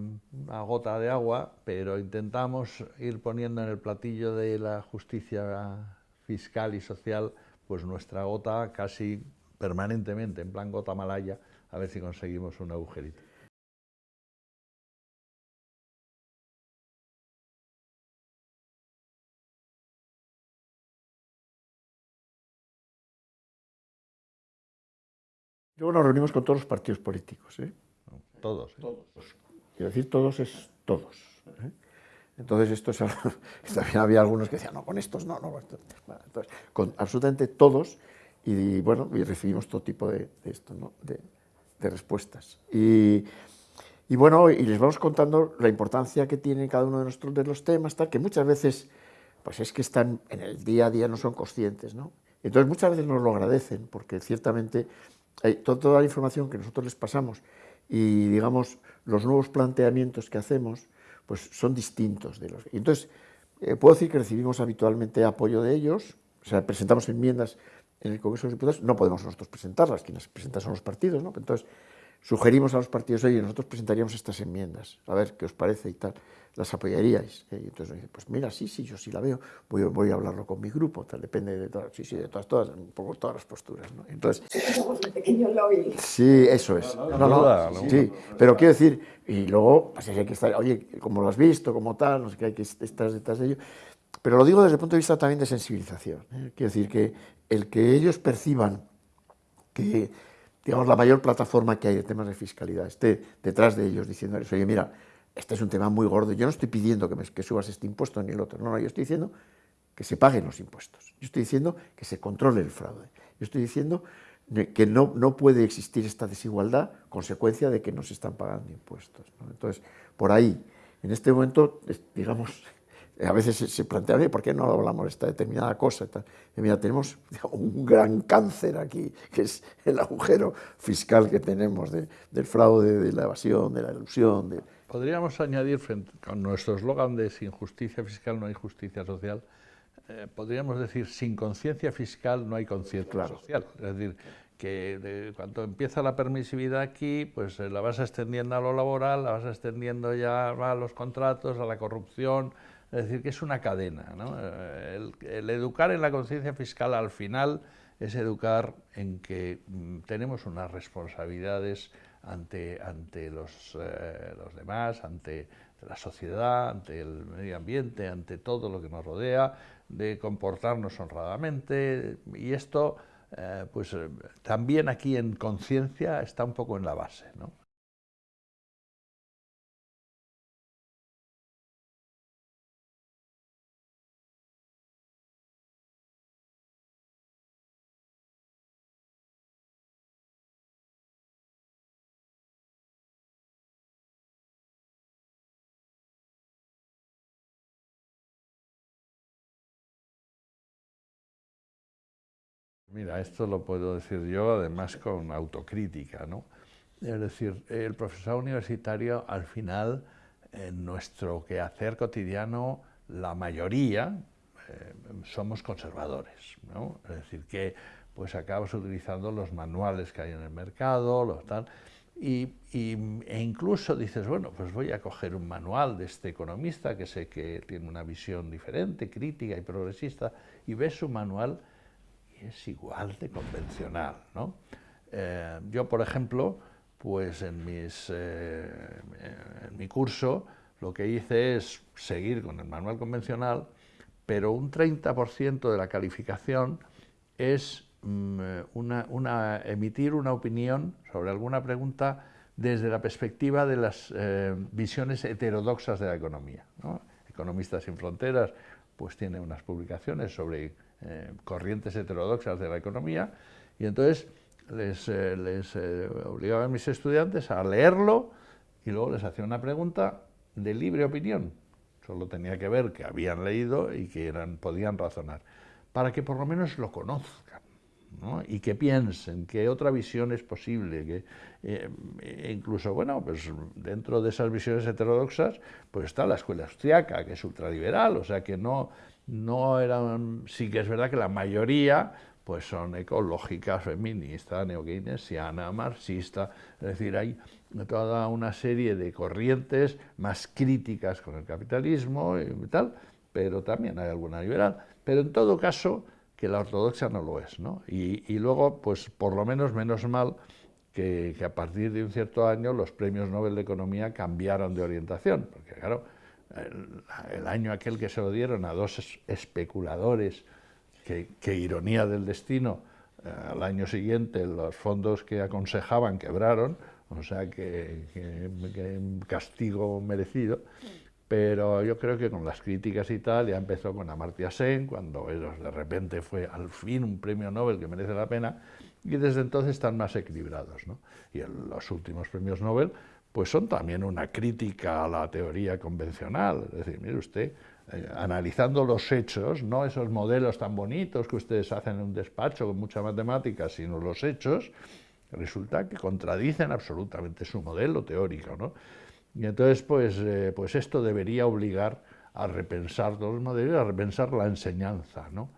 gota de agua, pero intentamos ir poniendo en el platillo de la justicia fiscal y social pues nuestra gota casi permanentemente, en plan gota malaya, a ver si conseguimos un agujerito. Luego nos reunimos con todos los partidos políticos. ¿eh? Todos. ¿eh? Todos. Quiero decir, todos es todos. ¿eh? Entonces, esto es también había algunos que decían, no, con estos no, no. entonces, con absolutamente todos, y, bueno, y recibimos todo tipo de, esto, ¿no? de, respuestas. Y, y, bueno, y les vamos contando la importancia que tiene cada uno de, nuestros, de los temas, tal, que muchas veces, pues es que están en el día a día, no son conscientes, ¿no? Entonces, muchas veces nos lo agradecen, porque ciertamente toda, la información que nosotros les pasamos y, digamos, los nuevos planteamientos que hacemos, pues son distintos de los... Entonces, eh, puedo decir que recibimos habitualmente apoyo de ellos, o sea, presentamos enmiendas en el Congreso de los Diputados, no podemos nosotros presentarlas, quienes presentan son los partidos, ¿no? Entonces, sugerimos a los partidos, oye, nosotros presentaríamos estas enmiendas, a ver qué os parece y tal, las apoyaríais. ¿eh? Y entonces pues mira, sí, sí, yo sí la veo, voy, voy a hablarlo con mi grupo, tal, depende de todas, sí, sí, de todas, todas, un poco todas las posturas. ¿no? Entonces, sí, eso es. No, no, sí, pero quiero decir, y luego, pues hay que estar, oye, como lo has visto, como tal, no sé qué, hay que estar detrás de ello. Pero lo digo desde el punto de vista también de sensibilización. ¿eh? Quiero decir que el que ellos perciban que digamos, la mayor plataforma que hay de temas de fiscalidad esté detrás de ellos diciéndoles, oye, mira, este es un tema muy gordo, yo no estoy pidiendo que, subas este impuesto ni el otro, no, no, yo estoy diciendo que se paguen los impuestos, yo estoy diciendo que se controle el fraude, yo estoy diciendo que no, no puede existir esta desigualdad consecuencia de que no se están pagando impuestos. Entonces, por ahí, en este momento, digamos, a veces se plantea, ¿por qué no hablamos de esta determinada cosa? Y mira, tenemos un gran cáncer aquí, que es el agujero fiscal que tenemos del fraude, de la evasión, de la ilusión. De... Podríamos añadir, con nuestro eslogan de sin justicia fiscal no hay justicia social, eh, podríamos decir, sin conciencia fiscal no hay conciencia social. Es decir, que cuando empieza la permisividad aquí, pues eh, la vas extendiendo a lo laboral, la vas extendiendo ya a los contratos, a la corrupción, es decir, que es una cadena. ¿no? El, educar en la conciencia fiscal al final es educar en que mm, tenemos unas responsabilidades ante, ante los, eh, los, demás, ante la sociedad, ante el medio ambiente, ante todo lo que nos rodea, de comportarnos honradamente y esto eh, pues eh, también aquí en conciencia está un poco en la base. ¿no? Mira, esto lo puedo decir yo además con autocrítica, ¿no? Es decir, el profesor universitario al final, en nuestro quehacer cotidiano, la mayoría eh, somos conservadores, ¿no? Es decir, que pues acabas utilizando los manuales que hay en el mercado, los tal, y, e incluso dices, bueno, pues voy a coger un manual de este economista que sé que tiene una visión diferente, crítica y progresista, y ves su manual es igual de convencional. ¿no? Eh, yo, por ejemplo, pues en, mis, eh, en mi curso lo que hice es seguir con el manual convencional, pero un 30% de la calificación es mm, una, emitir una opinión sobre alguna pregunta desde la perspectiva de las eh, visiones heterodoxas de la economía. Economistas sin Fronteras pues tiene unas publicaciones sobre eh, corrientes heterodoxas de la economía, y entonces les, eh, eh, obligaba a mis estudiantes a leerlo y luego les hacía una pregunta de libre opinión. Solo tenía que ver que habían leído y que podían razonar, para que por lo menos lo conozcan. y que piensen que otra visión es posible, que e incluso, bueno, pues dentro de esas visiones heterodoxas, pues está la escuela austriaca, que es ultraliberal, o sea que no, no eran, sí que es verdad que la mayoría pues son ecológicas, feministas, neokeynesiana, marxista, es decir, hay toda una serie de corrientes más críticas con el capitalismo y tal, pero también hay alguna liberal, pero en todo caso que la ortodoxa no lo es, ¿no? Y, y luego, pues por lo menos menos mal que, que, a partir de un cierto año los premios Nobel de Economía cambiaron de orientación, porque claro, el, año aquel que se lo dieron a dos especuladores, que, ironía del destino, eh, al año siguiente los fondos que aconsejaban quebraron, o sea que, castigo merecido, pero yo creo que con las críticas y tal, ya empezó con Amartya Sen, cuando de repente fue al fin un premio Nobel que merece la pena, y desde entonces están más equilibrados. Y en los últimos premios Nobel pues son también una crítica a la teoría convencional. Es decir, mire usted, eh, analizando los hechos, no esos modelos tan bonitos que ustedes hacen en un despacho con mucha matemática, sino los hechos, resulta que contradicen absolutamente su modelo teórico. ¿no? Y entonces, pues, eh, pues esto debería obligar a repensar los modelos, a repensar la enseñanza. ¿no?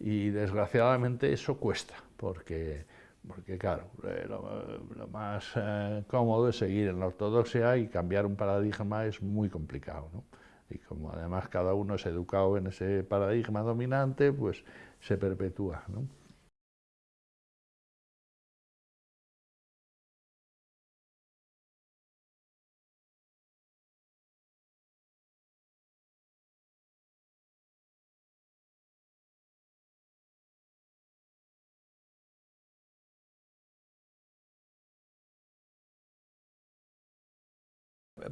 Y desgraciadamente eso cuesta, porque porque claro, eh, lo, más eh, cómodo es seguir en la ortodoxia y cambiar un paradigma es muy complicado, ¿no? Y como además cada uno es educado en ese paradigma dominante, pues se perpetúa, ¿no?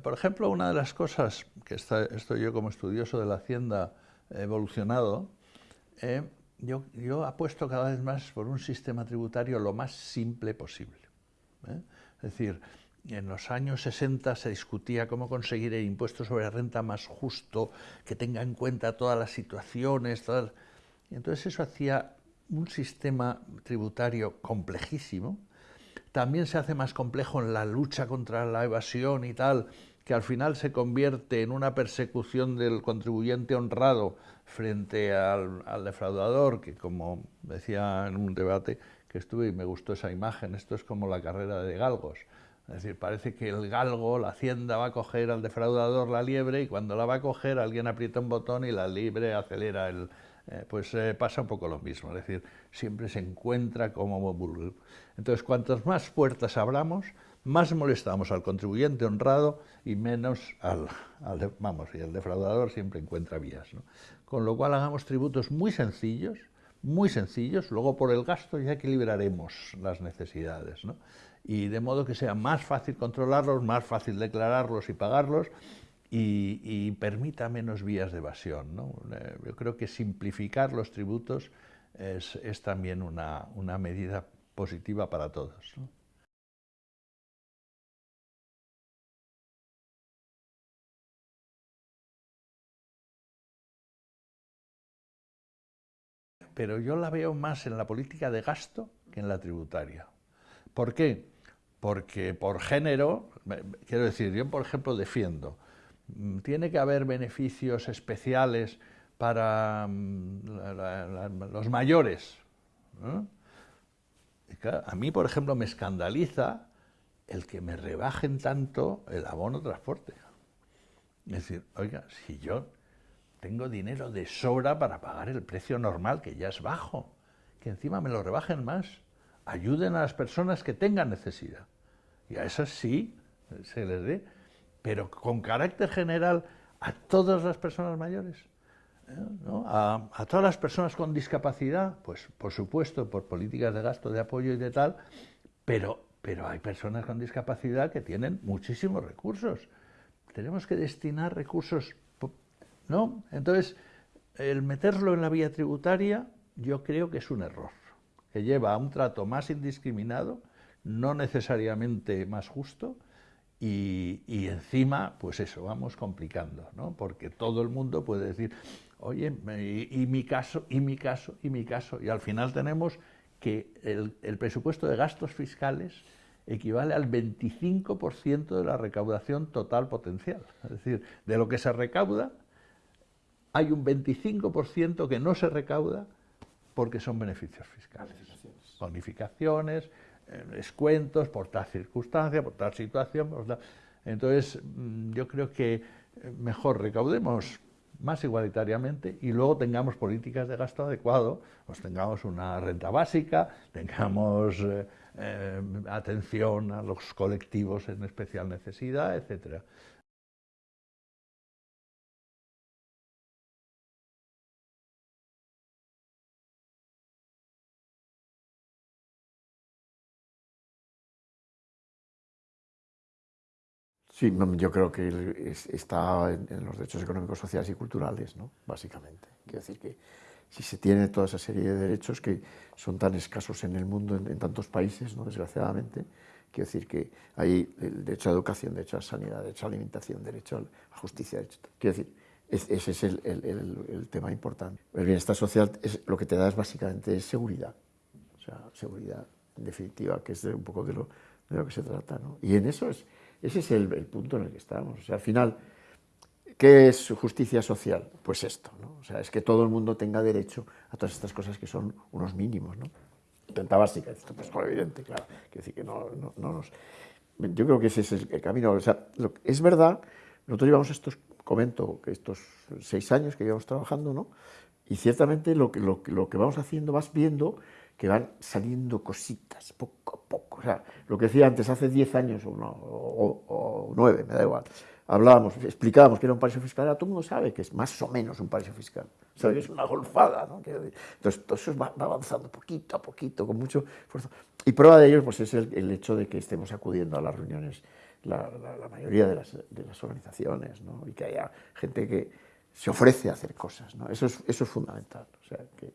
Por ejemplo, una de las cosas que estoy yo como estudioso de la hacienda evolucionado, eh, yo, yo, apuesto cada vez más por un sistema tributario lo más simple posible. ¿eh? Es decir, en los años 60 se discutía cómo conseguir el impuesto sobre renta más justo, que tenga en cuenta todas las situaciones, todas... entonces eso hacía un sistema tributario complejísimo, también se hace más complejo en la lucha contra la evasión y tal, que al final se convierte en una persecución del contribuyente honrado frente al, defraudador, que como decía en un debate que estuve y me gustó esa imagen, esto es como la carrera de galgos. Es decir, parece que el galgo, la hacienda, va a coger al defraudador la liebre y cuando la va a coger alguien aprieta un botón y la liebre acelera el, eh, pues eh, pasa un poco lo mismo, es decir, siempre se encuentra como... Entonces, cuantas más puertas abramos, más molestamos al contribuyente honrado y menos al, vamos, y el defraudador siempre encuentra vías. Con lo cual hagamos tributos muy sencillos, muy sencillos, luego por el gasto ya equilibraremos las necesidades. Y de modo que sea más fácil controlarlos, más fácil declararlos y pagarlos, y, permita menos vías de evasión. Eh, yo creo que simplificar los tributos es, también una, medida positiva para todos. Pero yo la veo más en la política de gasto que en la tributaria. ¿Por qué? Porque por género, quiero decir, yo por ejemplo defiendo Mm, tiene que haber beneficios especiales para mm, los mayores. a mí, por ejemplo, me escandaliza el que me rebajen tanto el abono transporte. Es decir, oiga, si yo tengo dinero de sobra para pagar el precio normal, que ya es bajo, que encima me lo rebajen más, ayuden a las personas que tengan necesidad. Y a esas sí se les dé pero con carácter general a todas las personas mayores, ¿eh? a, todas las personas con discapacidad, pues por supuesto, por políticas de gasto, de apoyo y de tal, pero, pero hay personas con discapacidad que tienen muchísimos recursos. Tenemos que destinar recursos, ¿no? Entonces, el meterlo en la vía tributaria yo creo que es un error, que lleva a un trato más indiscriminado, no necesariamente más justo, y, encima, pues eso, vamos complicando, ¿no? Porque todo el mundo puede decir, oye, y, mi caso, y mi caso, y mi caso, y al final tenemos que el, presupuesto de gastos fiscales equivale al 25% de la recaudación total potencial. Es decir, de lo que se recauda, hay un 25% que no se recauda porque son beneficios fiscales. Bonificaciones, eh, descuentos por tal circunstancia, por tal situación. Entonces, mm, yo creo que eh, mejor recaudemos más igualitariamente y luego tengamos políticas de gasto adecuado, pues tengamos una renta básica, tengamos eh, atención a los colectivos en especial necesidad, etcétera. Sí, yo creo que está en los derechos económicos, sociales y culturales, ¿no? básicamente. Quiero decir que si se tiene toda esa serie de derechos que son tan escasos en el mundo, en, tantos países, ¿no? desgraciadamente, quiero decir que hay el derecho a educación, derecho a sanidad, derecho a alimentación, derecho a justicia, quiero decir, ese es el, tema importante. El bienestar social es, lo que te da es básicamente seguridad, o sea, seguridad en definitiva, que es un poco de lo, de lo que se trata. ¿no? Y en eso es ese es el, punto en el que estamos. O sea, al final, ¿qué es justicia social? Pues esto, ¿no? O sea, es que todo el mundo tenga derecho a todas estas cosas que son unos mínimos, ¿no? renta básica, esto pues es evidente, claro, que decir que no, no, nos... Yo creo que ese es el camino, o sea, es verdad, nosotros llevamos estos, comento, que estos seis años que llevamos trabajando, ¿no? Y ciertamente lo que, lo, lo que vamos haciendo, vas viendo que van saliendo cositas, poco a poco. O sea, lo que decía antes, hace diez años o, no, o, nueve, me da igual, hablábamos, explicábamos que era un paraíso fiscal, ahora todo el mundo sabe que es más o menos un paraíso fiscal, sabe que es una golfada, ¿no? Entonces, todo eso va, avanzando poquito a poquito, con mucho esfuerzo. Y prueba de ello pues, es el, hecho de que estemos acudiendo a las reuniones la, mayoría de las, de las organizaciones, ¿no? y que haya gente que se ofrece a hacer cosas. ¿no? Eso, es, eso es fundamental. O sea, que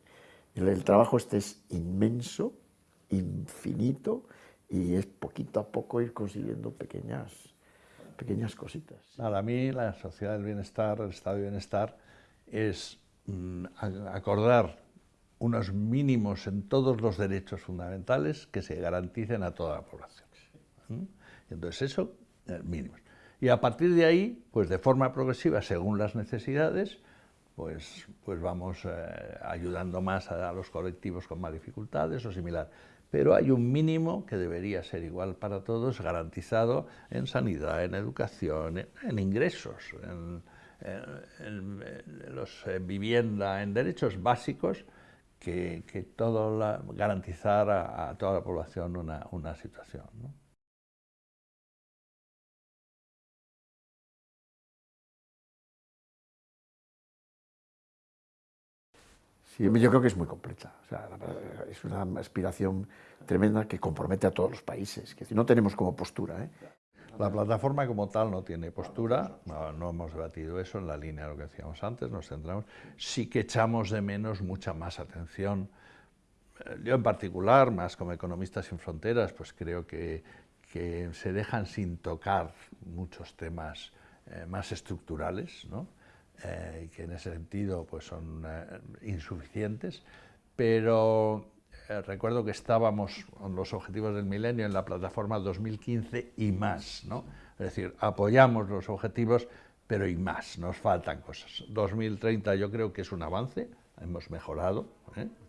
el, trabajo este es inmenso, infinito, y es poquito a poco ir consiguiendo pequeñas, pequeñas cositas. Para mí la sociedad del bienestar, el estado de bienestar, es mm, acordar unos mínimos en todos los derechos fundamentales que se garanticen a toda la población. Entonces eso, eh, mínimos. Y a partir de ahí, pues de forma progresiva, según las necesidades, pues, pues vamos eh, ayudando más a, los colectivos con más dificultades o similar. Pero hay un mínimo que debería ser igual para todos, garantizado en sanidad, en educación, en, ingresos, en, vivienda, en derechos básicos, que, todo la, garantizar a, toda la población una situación. Yo creo que es muy completa. es una aspiración tremenda que compromete a todos los países. Que no tenemos como postura. ¿eh? La plataforma como tal no tiene postura, no, hemos debatido eso en la línea de lo que decíamos antes, nos centramos. Sí que echamos de menos mucha más atención. Eh, yo en particular, más como economistas sin fronteras, pues creo que, se dejan sin tocar muchos temas eh, más estructurales, ¿no? Eh, que en ese sentido pues, son eh, insuficientes, pero eh, recuerdo que estábamos con los objetivos del milenio en la plataforma 2015 y más, ¿no? es decir, apoyamos los objetivos, pero y más, nos faltan cosas. 2030 yo creo que es un avance, hemos mejorado,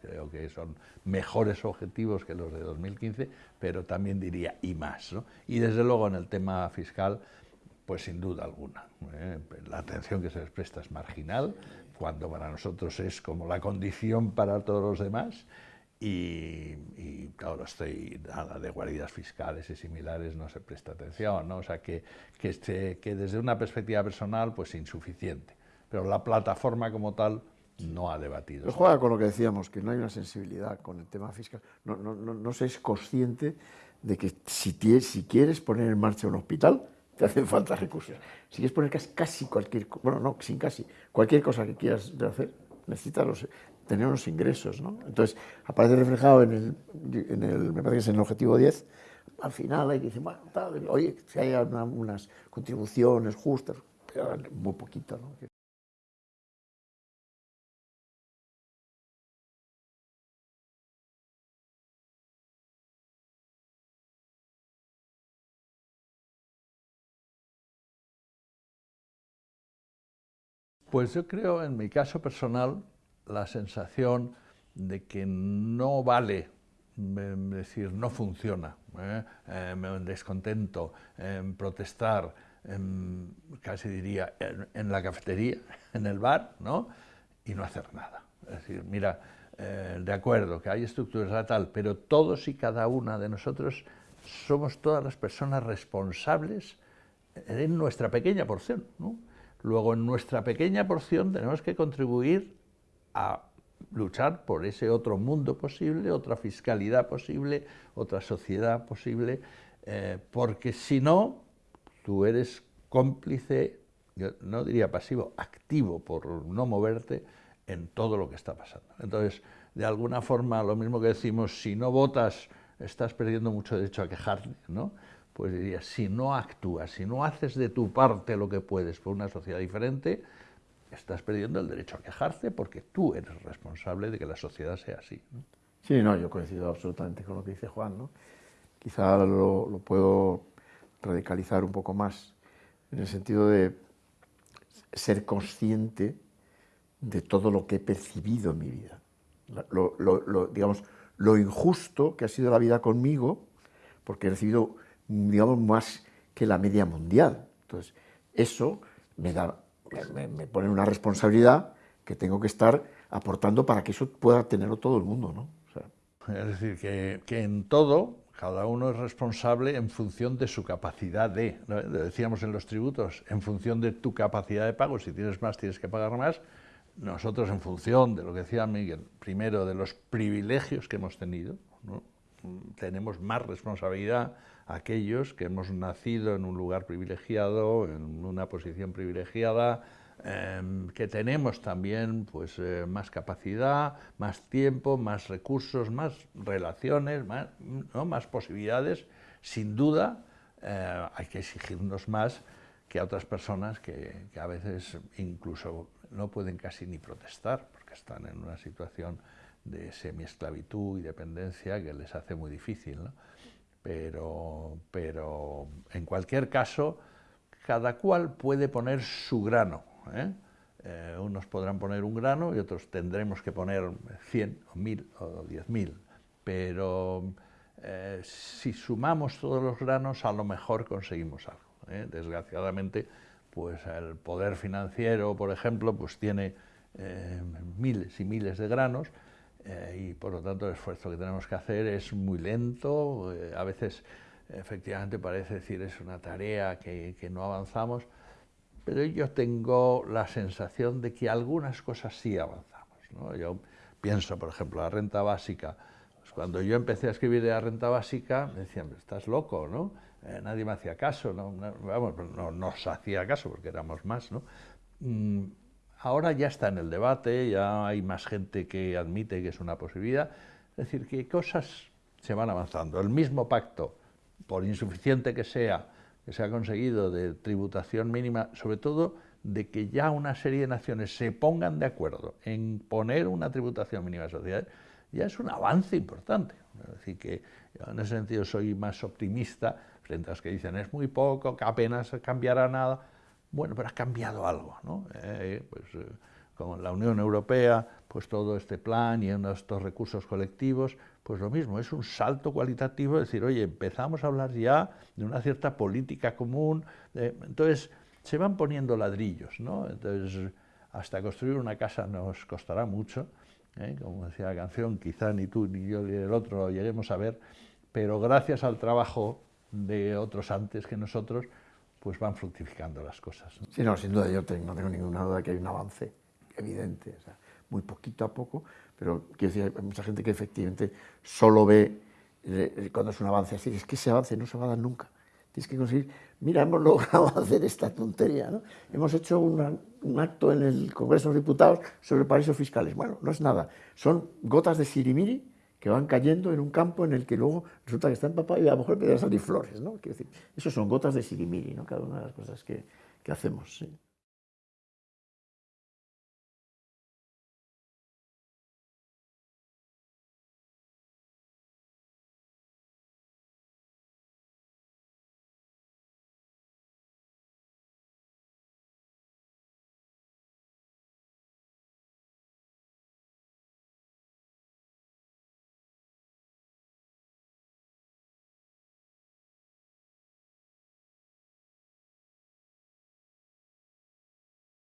creo que son mejores objetivos que los de 2015, pero también diría y más. ¿no? Y desde luego en el tema fiscal, pues sin duda alguna. ¿eh? La atención que se les presta es marginal, cuando para nosotros es como la condición para todos los demás, y, y claro, estoy, nada de guaridas fiscales y similares no se presta atención, ¿no? o sea que, que, este, que desde una perspectiva personal, pues insuficiente, pero la plataforma como tal no ha debatido. Pero juega con lo que decíamos, que no hay una sensibilidad con el tema fiscal, no, no, no, no se es consciente de que si, si quieres poner en marcha un hospital, te hacen falta recursos. Si quieres poner casi cualquier, bueno, no, sin casi, cualquier cosa que quieras hacer, necesitas tener unos ingresos, ¿no? Entonces, aparece reflejado en el, me parece que es en el objetivo 10, al final hay que decir, bueno, oye, si hay unas contribuciones justas, muy poquito, ¿no? Pues yo creo, en mi caso personal, la sensación de que no vale, es decir, no funciona, ¿eh? eh descontento, protestar, casi diría, en, la cafetería, en el bar, ¿no? y no hacer nada. Es decir, mira, eh, de acuerdo, que hay estructuras tal, pero todos y cada una de nosotros somos todas las personas responsables en nuestra pequeña porción, ¿no? Luego, en nuestra pequeña porción tenemos que contribuir a luchar por ese otro mundo posible, otra fiscalidad posible, otra sociedad posible, eh, porque si no, tú eres cómplice, yo no diría pasivo, activo por no moverte en todo lo que está pasando. Entonces, de alguna forma, lo mismo que decimos, si no votas, estás perdiendo mucho derecho a quejarte, ¿no? Pues diría, si no actúas, si no haces de tu parte lo que puedes por una sociedad diferente, estás perdiendo el derecho a quejarte porque tú eres responsable de que la sociedad sea así. Sí, no, yo coincido absolutamente con lo que dice Juan. ¿no? Quizá lo, puedo radicalizar un poco más, en el sentido de ser consciente de todo lo que he percibido en mi vida. Lo, digamos, lo injusto que ha sido la vida conmigo, porque he recibido, digamos, más que la media mundial. Entonces, eso me, da, me, pone una responsabilidad que tengo que estar aportando para que eso pueda tenerlo todo el mundo. ¿no? es decir, que, que, en todo cada uno es responsable en función de su capacidad de, decíamos en los tributos, en función de tu capacidad de pago, si tienes más tienes que pagar más, nosotros en función de lo que decía Miguel, primero de los privilegios que hemos tenido, tenemos más responsabilidad aquellos que hemos nacido en un lugar privilegiado, en una posición privilegiada, em, que tenemos también pues, eh, más capacidad, más tiempo, más recursos, más relaciones, más, más posibilidades, sin duda eh, hay que exigirnos más que a otras personas que, que a veces incluso no pueden casi ni protestar, porque están en una situación de semiesclavitud y dependencia que les hace muy difícil. Pero, pero en cualquier caso, cada cual puede poner su grano. ¿eh? Eh, unos podrán poner un grano y otros tendremos que poner 100 o 1000 o 10.000. Pero eh, si sumamos todos los granos, a lo mejor conseguimos algo. Desgraciadamente, pues el poder financiero, por ejemplo, pues tiene miles y miles de granos, eh, y por lo tanto el esfuerzo que tenemos que hacer es muy lento, eh, a veces efectivamente parece decir es una tarea que, que, no avanzamos, pero yo tengo la sensación de que algunas cosas sí avanzamos. ¿no? Yo pienso, por ejemplo, la renta básica. Pues cuando yo empecé a escribir de la renta básica, me decían, estás loco, ¿no? Eh, nadie me hacía caso, ¿no? vamos, no nos hacía caso porque éramos más, ¿no? Ahora ya está en el debate, ya hay más gente que admite que es una posibilidad. Es decir, que cosas se van avanzando. El mismo pacto, por insuficiente que sea, que se ha conseguido de tributación mínima, sobre todo de que ya una serie de naciones se pongan de acuerdo en poner una tributación mínima de sociedades, ya es un avance importante. Es decir, que en ese sentido soy más optimista frente a los que dicen es muy poco, que apenas cambiará nada. Bueno, pero ha cambiado algo, ¿no? Eh, pues, eh, con la Unión Europea, pues todo este plan y estos recursos colectivos, pues lo mismo, es un salto cualitativo, decir, oye, empezamos a hablar ya de una cierta política común, entonces se van poniendo ladrillos, ¿no? Entonces, hasta construir una casa nos costará mucho, ¿eh? como decía la canción, quizá ni tú ni yo ni el otro lo lleguemos a ver, pero gracias al trabajo de otros antes que nosotros, pues van fructificando las cosas. Sí, no, sin duda, yo tengo, no tengo ninguna duda de que hay un avance evidente, o sea, muy poquito a poco, pero quiero decir, hay mucha gente que efectivamente solo ve eh, cuando es un avance así, es que ese avance no se va a dar nunca. Tienes que conseguir, mira, hemos logrado hacer esta tontería, ¿no? Hemos hecho un acto en el Congreso de los Diputados sobre paraísos fiscales. Bueno, no es nada, son gotas de sirimiri que van cayendo en un campo en el que luego resulta que está empapado y a lo mejor empiezan a salir flores, ¿no? Quiero eso son gotas de sirimiri, ¿no? Cada una de las cosas que, que hacemos, ¿sí?